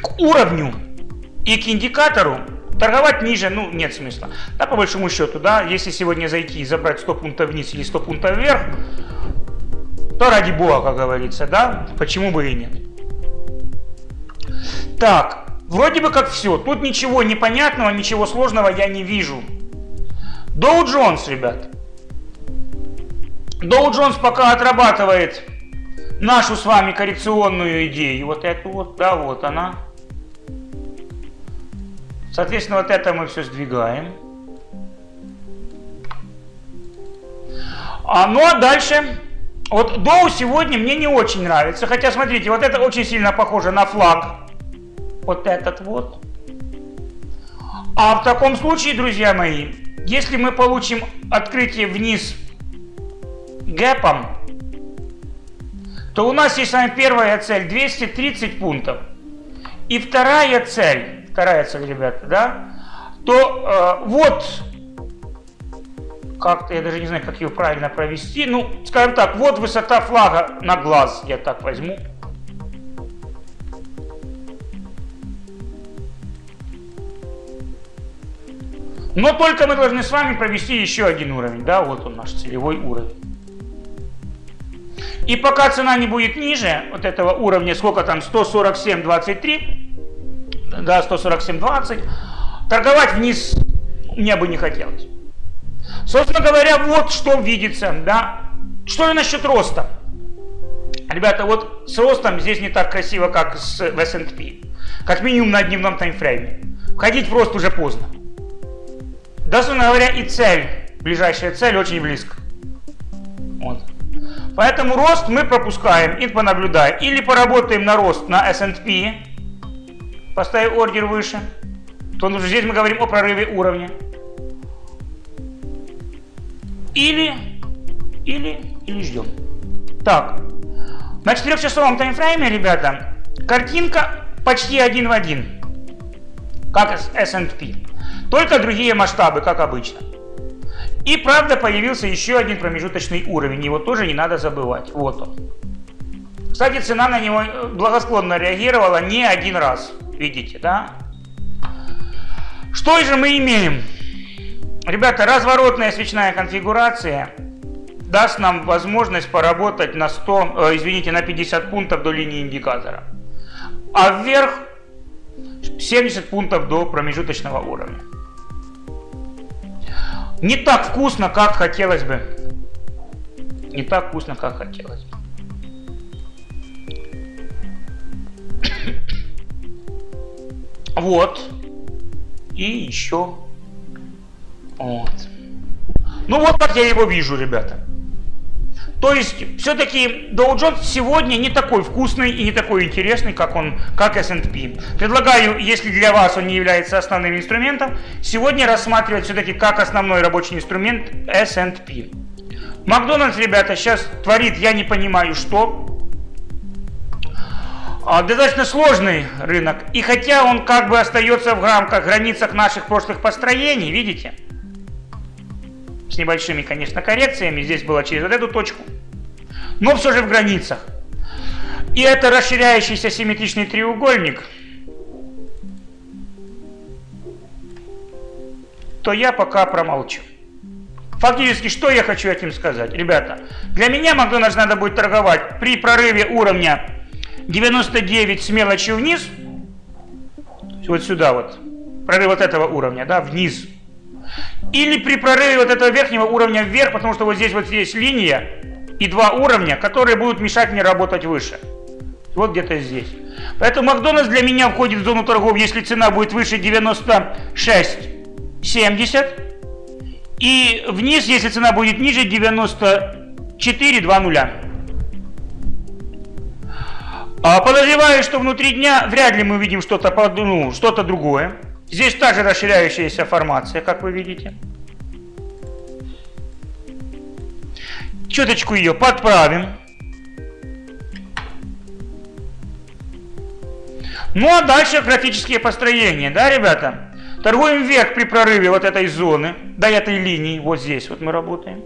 к уровню и к индикатору, торговать ниже, ну, нет смысла. Да, по большому счету, да, если сегодня зайти и забрать 100 пунктов вниз или 100 пунктов вверх, то ради бога, как говорится, да? Почему бы и нет? Так, вроде бы как все. Тут ничего непонятного, ничего сложного я не вижу. Доу Джонс, ребят. Доу Джонс пока отрабатывает нашу с вами коррекционную идею. Вот эту вот, да, вот она. Соответственно, вот это мы все сдвигаем. А, ну а дальше вот Доу сегодня мне не очень нравится. Хотя, смотрите, вот это очень сильно похоже на флаг. Вот этот вот. А в таком случае, друзья мои, если мы получим открытие вниз гэпом, то у нас есть с вами первая цель 230 пунктов. И вторая цель, цель, ребята, да, то э, вот как-то, я даже не знаю, как ее правильно провести. Ну, скажем так, вот высота флага на глаз, я так возьму. Но только мы должны с вами провести еще один уровень, да, вот он наш целевой уровень. И пока цена не будет ниже вот этого уровня, сколько там, 147.23, да, 147.20, торговать вниз мне бы не хотелось. Собственно говоря, вот что видится, да. Что же насчет роста? Ребята, вот с ростом здесь не так красиво, как с, в S&P. Как минимум на дневном таймфрейме. Входить в рост уже поздно. Дословно говоря, и цель, ближайшая цель очень близко. Вот. Поэтому рост мы пропускаем и понаблюдаем. Или поработаем на рост на S&P, поставив ордер выше. То здесь мы говорим о прорыве уровня. Или, или, или ждем. Так, на четырехчасовом таймфрейме, ребята, картинка почти один в один, как S&P. Только другие масштабы, как обычно. И правда появился еще один промежуточный уровень, его тоже не надо забывать. Вот он. Кстати, цена на него благосклонно реагировала не один раз. Видите, да? Что же мы имеем? Ребята, разворотная свечная конфигурация даст нам возможность поработать на 100, э, извините, на 50 пунктов до линии индикатора. А вверх 70 пунктов до промежуточного уровня. Не так вкусно, как хотелось бы. Не так вкусно, как хотелось бы. Вот. И еще. Вот. Ну вот как я его вижу, ребята. То есть, все-таки Dow Jones сегодня не такой вкусный и не такой интересный, как он, как S&P. Предлагаю, если для вас он не является основным инструментом, сегодня рассматривать все-таки как основной рабочий инструмент S&P. Макдональдс, ребята, сейчас творит, я не понимаю, что. А, достаточно сложный рынок. И хотя он как бы остается в рамках, границах наших прошлых построений, видите? с небольшими, конечно, коррекциями. Здесь было через вот эту точку. Но все же в границах. И это расширяющийся симметричный треугольник, то я пока промолчу. Фактически, что я хочу этим сказать? Ребята, для меня Макдональдс надо будет торговать при прорыве уровня 99 с мелочью вниз, вот сюда вот, прорыв вот этого уровня, да, вниз, или при прорыве вот этого верхнего уровня вверх, потому что вот здесь вот есть линия и два уровня, которые будут мешать мне работать выше. Вот где-то здесь. Поэтому Макдональдс для меня входит в зону торгов, если цена будет выше 96,70. И вниз, если цена будет ниже 94,20. А подозреваю, что внутри дня вряд ли мы увидим что-то ну, что другое. Здесь также расширяющаяся формация, как вы видите. Чуточку ее подправим. Ну а дальше графические построения, да, ребята? Торгуем вверх при прорыве вот этой зоны, до этой линии, вот здесь вот мы работаем.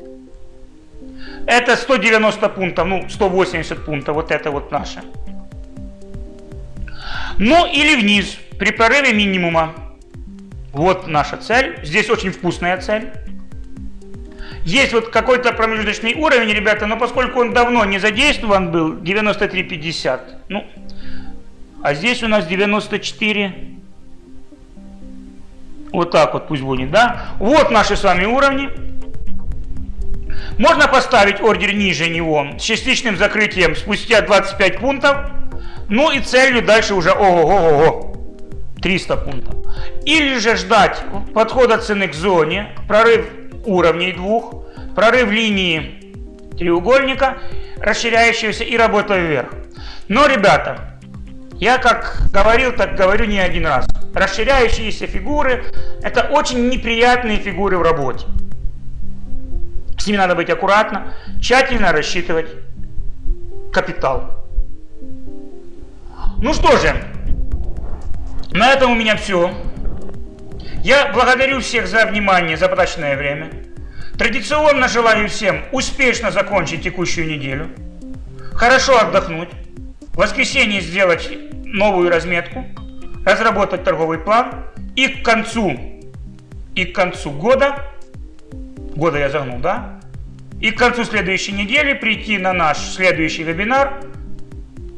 Это 190 пунктов, ну 180 пунктов, вот это вот наше. Ну или вниз, при прорыве минимума. Вот наша цель. Здесь очень вкусная цель. Есть вот какой-то промежуточный уровень, ребята, но поскольку он давно не задействован был, 93,50. Ну, а здесь у нас 94. Вот так вот пусть будет, да? Вот наши с вами уровни. Можно поставить ордер ниже него с частичным закрытием спустя 25 пунктов. Ну и целью дальше уже ого-го-го. 300 пунктов. Или же ждать подхода цены к зоне, прорыв уровней двух, прорыв линии треугольника, расширяющегося и работа вверх. Но, ребята, я как говорил, так говорю не один раз. Расширяющиеся фигуры – это очень неприятные фигуры в работе. С ними надо быть аккуратно, тщательно рассчитывать капитал. Ну что же, на этом у меня все. Я благодарю всех за внимание, за потраченное время. Традиционно желаю всем успешно закончить текущую неделю, хорошо отдохнуть, в воскресенье сделать новую разметку, разработать торговый план и к концу, и к концу года, года я загнул, да? И к концу следующей недели прийти на наш следующий вебинар,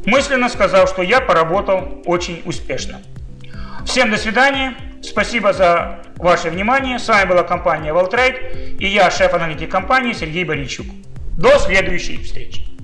мысленно сказав, что я поработал очень успешно. Всем до свидания. Спасибо за ваше внимание. С вами была компания Волтрейд и я, шеф-аналитик компании Сергей Боричук. До следующей встречи.